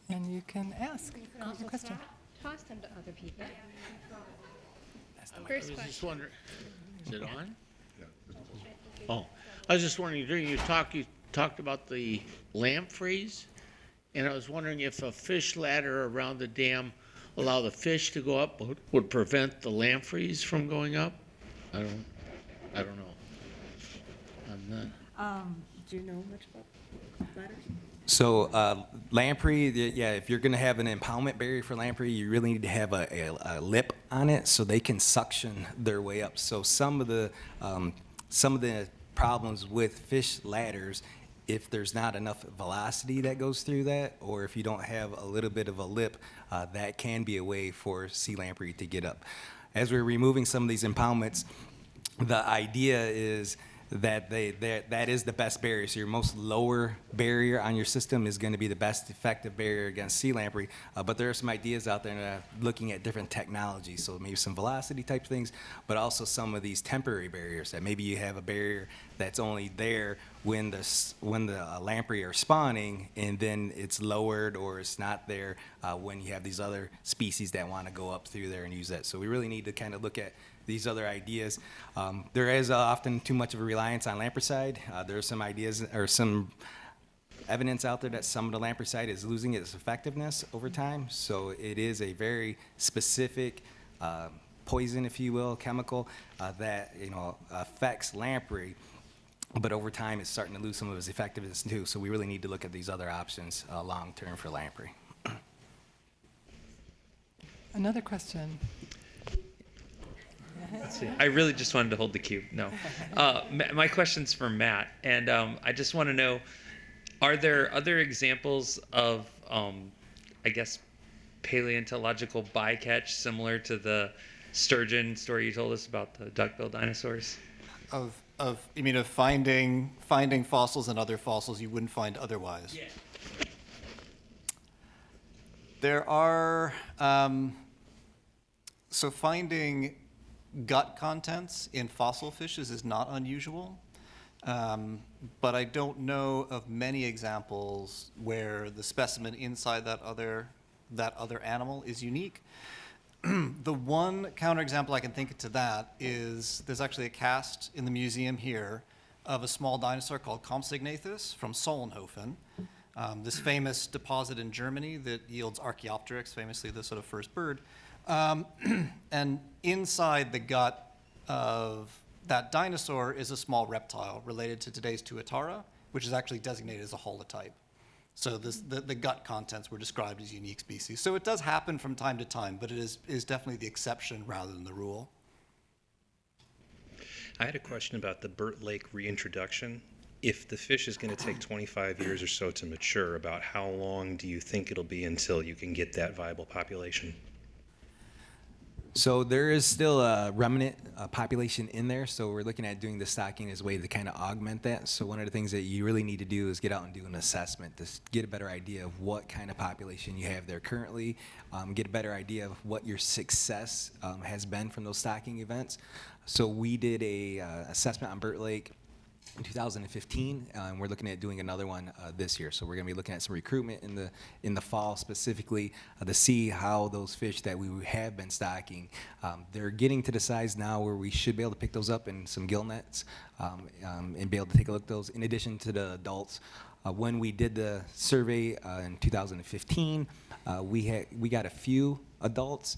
and you can ask You can your question. toss- toss them to other people. I First was just question. wondering, is it on? Oh, I was just wondering, during your talk, you talked about the lampreys, and I was wondering if a fish ladder around the dam allow the fish to go up would- would prevent the lampreys from going up? I don't, I don't know. I'm not, Um, do you know much about ladders? So uh, lamprey, the- yeah, if you're going to have an impoundment barrier for lamprey, you really need to have a, a, a lip on it so they can suction their way up. So some of the um, some of the problems with fish ladders, if there's not enough velocity that goes through that, or if you don't have a little bit of a lip, uh, that can be a way for sea lamprey to get up. As we're removing some of these impoundments, the idea is that they that that is the best barrier. So your most lower barrier on your system is going to be the best effective barrier against sea lamprey. Uh, but there are some ideas out there that are looking at different technologies. So maybe some velocity type things, but also some of these temporary barriers that maybe you have a barrier that's only there when the when the uh, lamprey are spawning, and then it's lowered or it's not there uh, when you have these other species that want to go up through there and use that. So we really need to kind of look at these other ideas. Um, there is uh, often too much of a reliance on lampricide. Uh, there are some ideas or some evidence out there that some of the lampricide is losing its effectiveness over time. So it is a very specific uh, poison, if you will, chemical uh, that you know affects lamprey. But over time, it's starting to lose some of its effectiveness too. So we really need to look at these other options uh, long term for lamprey. Another question. I really just wanted to hold the cube. No. Uh, my question's for Matt, and um, I just want to know: Are there other examples of, um, I guess, paleontological bycatch similar to the sturgeon story you told us about the duckbill dinosaurs? Of, of, you mean of finding, finding fossils and other fossils you wouldn't find otherwise? Yeah. There are, um, so finding gut contents in fossil fishes is not unusual. Um, but I don't know of many examples where the specimen inside that other, that other animal is unique. the one counterexample I can think of to that is there's actually a cast in the museum here of a small dinosaur called Compsognathus from Solnhofen. Um, this famous deposit in Germany that yields Archaeopteryx, famously the sort of first bird. Um, and inside the gut of that dinosaur is a small reptile related to today's Tuatara, which is actually designated as a holotype. So this, the, the gut contents were described as unique species. So it does happen from time to time, but it is, is definitely the exception rather than the rule. I had a question about the Burt Lake reintroduction. If the fish is going to take 25 years or so to mature, about how long do you think it'll be until you can get that viable population? So there is still a remnant population in there. So we're looking at doing the stocking as a way to kind of augment that. So one of the things that you really need to do is get out and do an assessment to get a better idea of what kind of population you have there currently, um, get a better idea of what your success um, has been from those stocking events. So we did a uh, assessment on Burt Lake in 2015, uh, and we're looking at doing another one uh, this year. So we're going to be looking at some recruitment in the in the fall specifically uh, to see how those fish that we have been stocking, um, they're getting to the size now where we should be able to pick those up in some gill nets um, um, and be able to take a look at those. In addition to the adults, uh, when we did the survey uh, in 2015, uh, we had we got a few adults,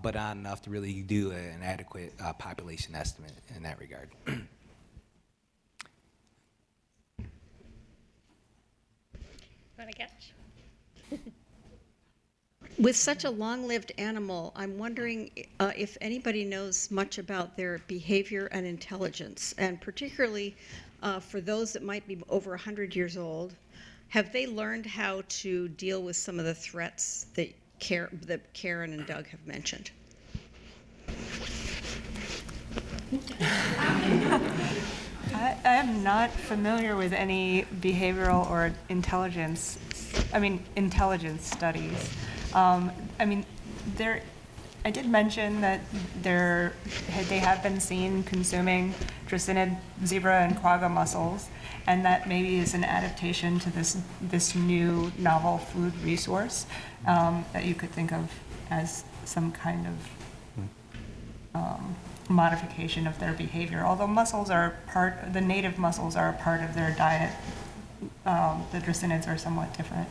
but not enough to really do an adequate population estimate in that regard. Want to catch? With such a long-lived animal, I'm wondering uh, if anybody knows much about their behavior and intelligence, and particularly uh, for those that might be over 100 years old, have they learned how to deal with some of the threats that, Car- that Karen and Doug have mentioned? I, I am not familiar with any behavioral or intelligence, I mean, intelligence studies. Um, I mean, there, I did mention that there, they have been seen consuming dreissenid, zebra, and quagga mussels, and that maybe is an adaptation to this, this new novel food resource um, that you could think of as some kind of um, modification of their behavior. Although mussels are part, the native mussels are a part of their diet, um, the dreissenids are somewhat different.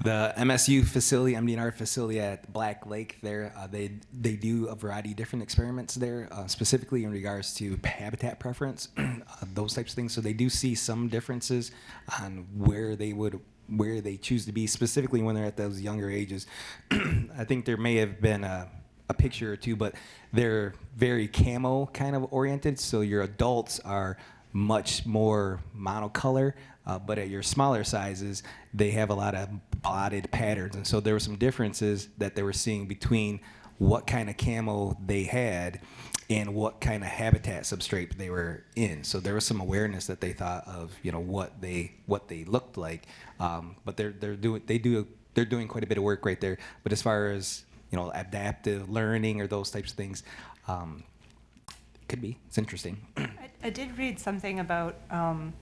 The MSU facility, MDNR facility at Black Lake, there uh, they they do a variety of different experiments there, uh, specifically in regards to habitat preference, uh, those types of things. So they do see some differences on where they would where they choose to be, specifically when they're at those younger ages. I think there may have been a, a picture or two, but they're very camo kind of oriented. So your adults are much more monocolor, uh, but at your smaller sizes, they have a lot of blotted patterns. And so there were some differences that they were seeing between what kind of camo they had and what kind of habitat substrate they were in. So there was some awareness that they thought of, you know, what they what they looked like. Um, but they're they're doing they do they're doing quite a bit of work right there. But as far as you know, adaptive learning or those types of things, um, could be. It's interesting. I, I did read something about um,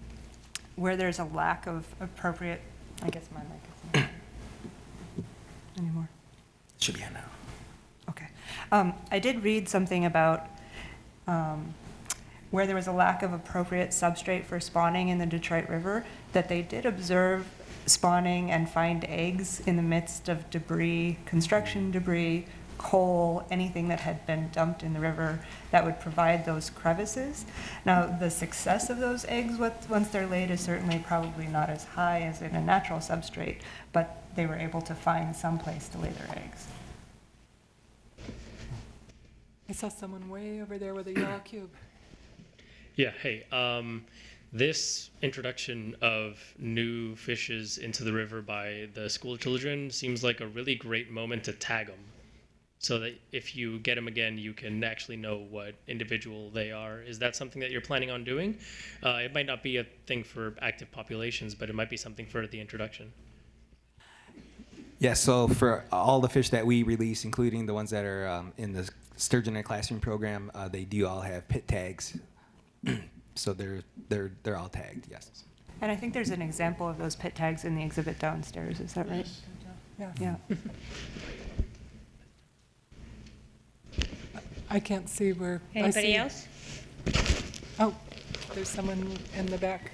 where there's a lack of appropriate, I guess my mic on anymore. Should be on now. Okay. Um, I did read something about um, where there was a lack of appropriate substrate for spawning in the Detroit River, that they did observe spawning and find eggs in the midst of debris, construction debris, coal, anything that had been dumped in the river that would provide those crevices. Now, the success of those eggs once they're laid is certainly probably not as high as in a natural substrate, but they were able to find some place to lay their eggs. I saw someone way over there with a yellow cube. Yeah, hey, um, this introduction of new fishes into the river by the school children seems like a really great moment to tag them so that if you get them again, you can actually know what individual they are. Is that something that you're planning on doing? Uh, it might not be a thing for active populations, but it might be something for the introduction. Yeah, so for all the fish that we release, including the ones that are um, in the sturgeon in a classroom program, uh, they do all have pit tags. so they're they're they're all tagged. Yes. And I think there's an example of those pit tags in the exhibit downstairs, is that right? Yeah. Yeah. I can't see where. I Anybody see- else? Oh, there's someone in the back.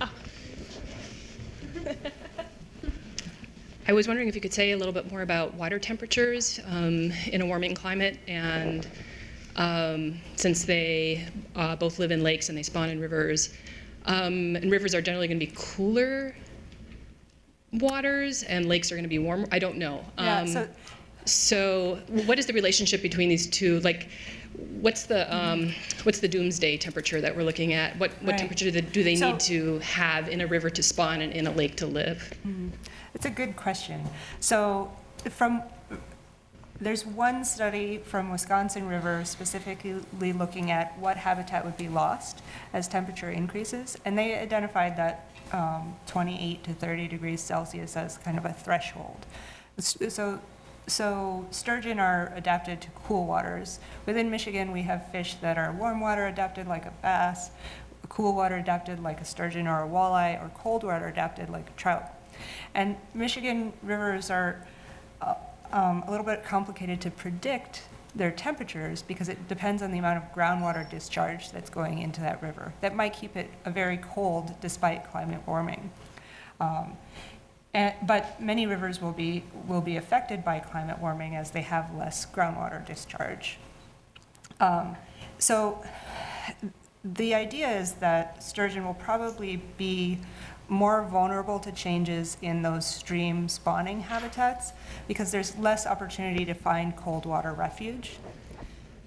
I was wondering if you could say a little bit more about water temperatures um, in a warming climate, and um, since they uh, both live in lakes and they spawn in rivers, um, and rivers are generally going to be cooler waters, and lakes are going to be warmer. I don't know. Yeah, Um, so- so, what is the relationship between these two? Like, what's the um, what's the doomsday temperature that we're looking at? What what Right. temperature do they, do they So- need to have in a river to spawn and in a lake to live? It's a good question. So from, there's one study from Wisconsin River specifically looking at what habitat would be lost as temperature increases, and they identified that um, 28 to 30 degrees Celsius as kind of a threshold. So, so sturgeon are adapted to cool waters. Within Michigan, we have fish that are warm water adapted like a bass, cool water adapted like a sturgeon or a walleye, or cold water adapted like a trout. And Michigan rivers are uh, um, a little bit complicated to predict their temperatures because it depends on the amount of groundwater discharge that's going into that river. That might keep it a very cold despite climate warming. Um, and, but many rivers will be, will be affected by climate warming as they have less groundwater discharge. Um, so the idea is that sturgeon will probably be more vulnerable to changes in those stream spawning habitats because there's less opportunity to find cold water refuge.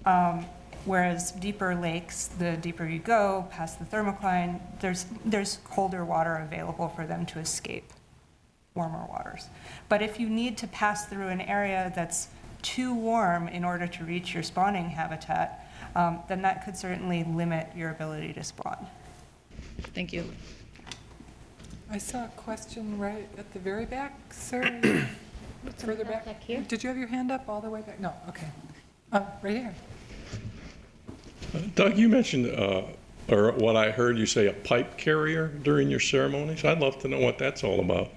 Um, whereas deeper lakes, the deeper you go past the thermocline, there's, there's colder water available for them to escape warmer waters. But if you need to pass through an area that's too warm in order to reach your spawning habitat, um, then that could certainly limit your ability to spawn. Thank you. I saw a question right at the very back, sir. Further back. back here? Did you have your hand up all the way back? No, okay. Uh, Right here. Doug, you mentioned, uh, or what I heard you say, a pipe carrier during your ceremonies. I'd love to know what that's all about.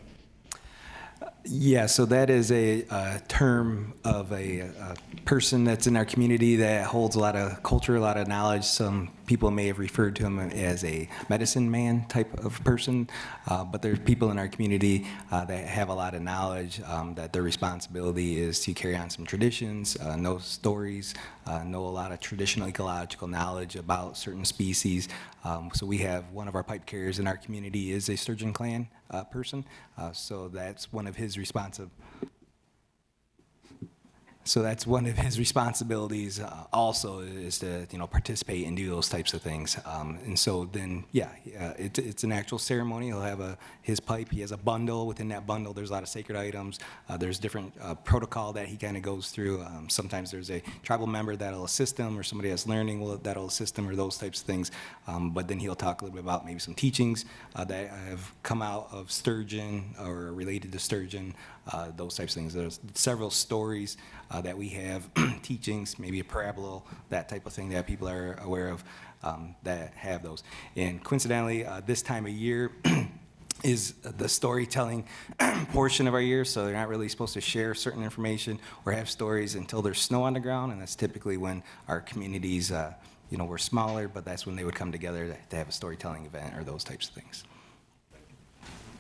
Yeah, so that is a, uh term of a, a person that's in our community that holds a lot of culture, a lot of knowledge. Some people may have referred to him as a medicine man type of person, uh, but there's people in our community uh, that have a lot of knowledge. Um, that their responsibility is to carry on some traditions, uh, know stories, uh, know a lot of traditional ecological knowledge about certain species. Um, so we have one of our pipe carriers in our community is a sturgeon clan uh, person. Uh, so that's one of his responsive. So that's one of his responsibilities uh, also is to, you know, participate and do those types of things. Um, and so then, yeah, uh, it, it's an actual ceremony. He'll have a, his pipe, he has a bundle. Within that bundle, there's a lot of sacred items. Uh, there's different uh, protocol that he kind of goes through. Um, sometimes there's a tribal member that'll assist him or somebody that's learning will, that'll assist him or those types of things. Um, but then he'll talk a little bit about maybe some teachings uh, that have come out of sturgeon or related to sturgeon, uh, those types of things. There's several stories uh, that we have, teachings, maybe a parable, that type of thing that people are aware of um, that have those. And coincidentally, uh, this time of year is the storytelling portion of our year, so they're not really supposed to share certain information or have stories until there's snow on the ground, and that's typically when our communities, uh, you know, were smaller, but that's when they would come together to- to have a storytelling event or those types of things. Oh, in the back?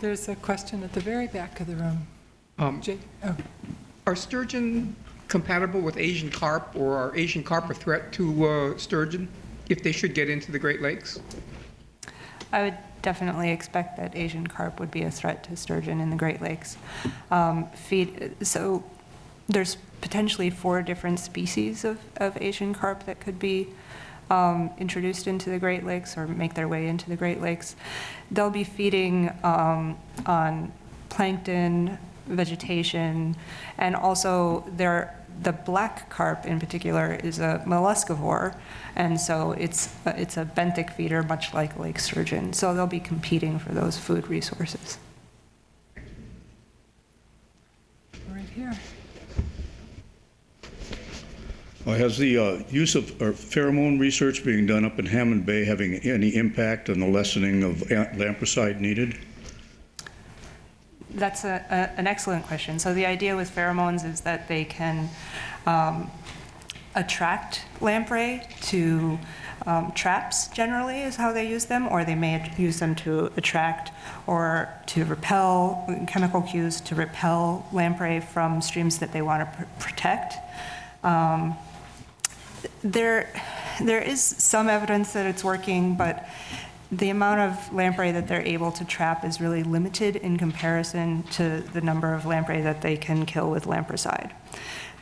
There's a question at the very back of the room. Um, Jake, oh, Are sturgeon compatible with Asian carp, or are Asian carp a threat to uh, sturgeon if they should get into the Great Lakes? I would definitely expect that Asian carp would be a threat to sturgeon in the Great Lakes. Um, feed, so there's potentially four different species of, of Asian carp that could be um, introduced into the Great Lakes or make their way into the Great Lakes, they'll be feeding um, on plankton, vegetation, and also their, the black carp in particular is a molluscivore, and so it's, it's a benthic feeder, much like lake sturgeon. So they'll be competing for those food resources. Right here. Uh, Has the uh, use of or pheromone research being done up in Hammond Bay having any impact on the lessening of lampricide needed? That's a, a, an excellent question. So the idea with pheromones is that they can um, attract lamprey to um, traps, generally, is how they use them, or they may use them to attract or to repel chemical cues to repel lamprey from streams that they want to pr- protect. Um, there, there is some evidence that it's working, but the amount of lamprey that they're able to trap is really limited in comparison to the number of lamprey that they can kill with lampricide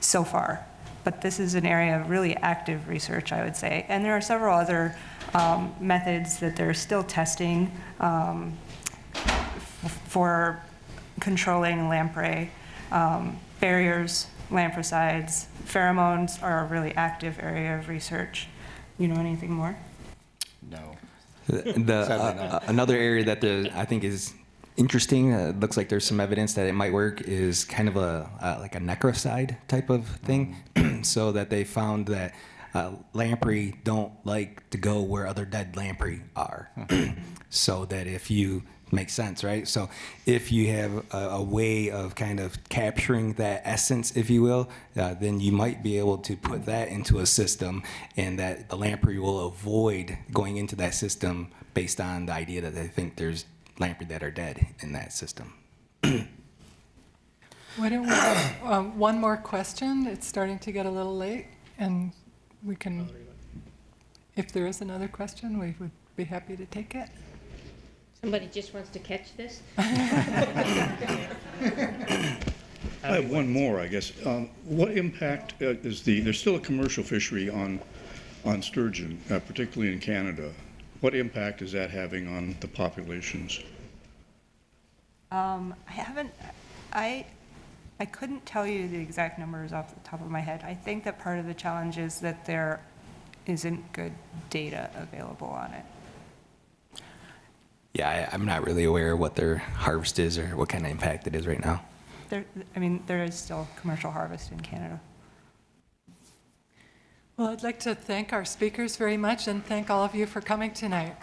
so far. But this is an area of really active research, I would say. And there are several other um, methods that they're still testing um, for controlling lamprey. Um, barriers, lampricides, pheromones are a really active area of research. You know anything more? No. The, the, uh, another area that the, I think is interesting, uh, looks like there's some evidence that it might work, is kind of a uh, like a necrocide type of thing. so that they found that uh, lamprey don't like to go where other dead lamprey are. so that if you makes sense, right? So if you have a, a way of kind of capturing that essence, if you will, uh, then you might be able to put that into a system, and that the lamprey will avoid going into that system based on the idea that they think there's lamprey that are dead in that system. Why don't we have um, one more question? It's starting to get a little late, and we can, if there is another question, we would be happy to take it. Somebody just wants to catch this? I have one more, I guess. Um, What impact uh, is the, there's still a commercial fishery on, on sturgeon, uh, particularly in Canada. What impact is that having on the populations? Um, I haven't, I, I couldn't tell you the exact numbers off the top of my head. I think that part of the challenge is that there isn't good data available on it. Yeah, I, I'm not really aware of what their harvest is or what kind of impact it is right now. There, I mean, there is still commercial harvest in Canada. Well, I'd like to thank our speakers very much and thank all of you for coming tonight.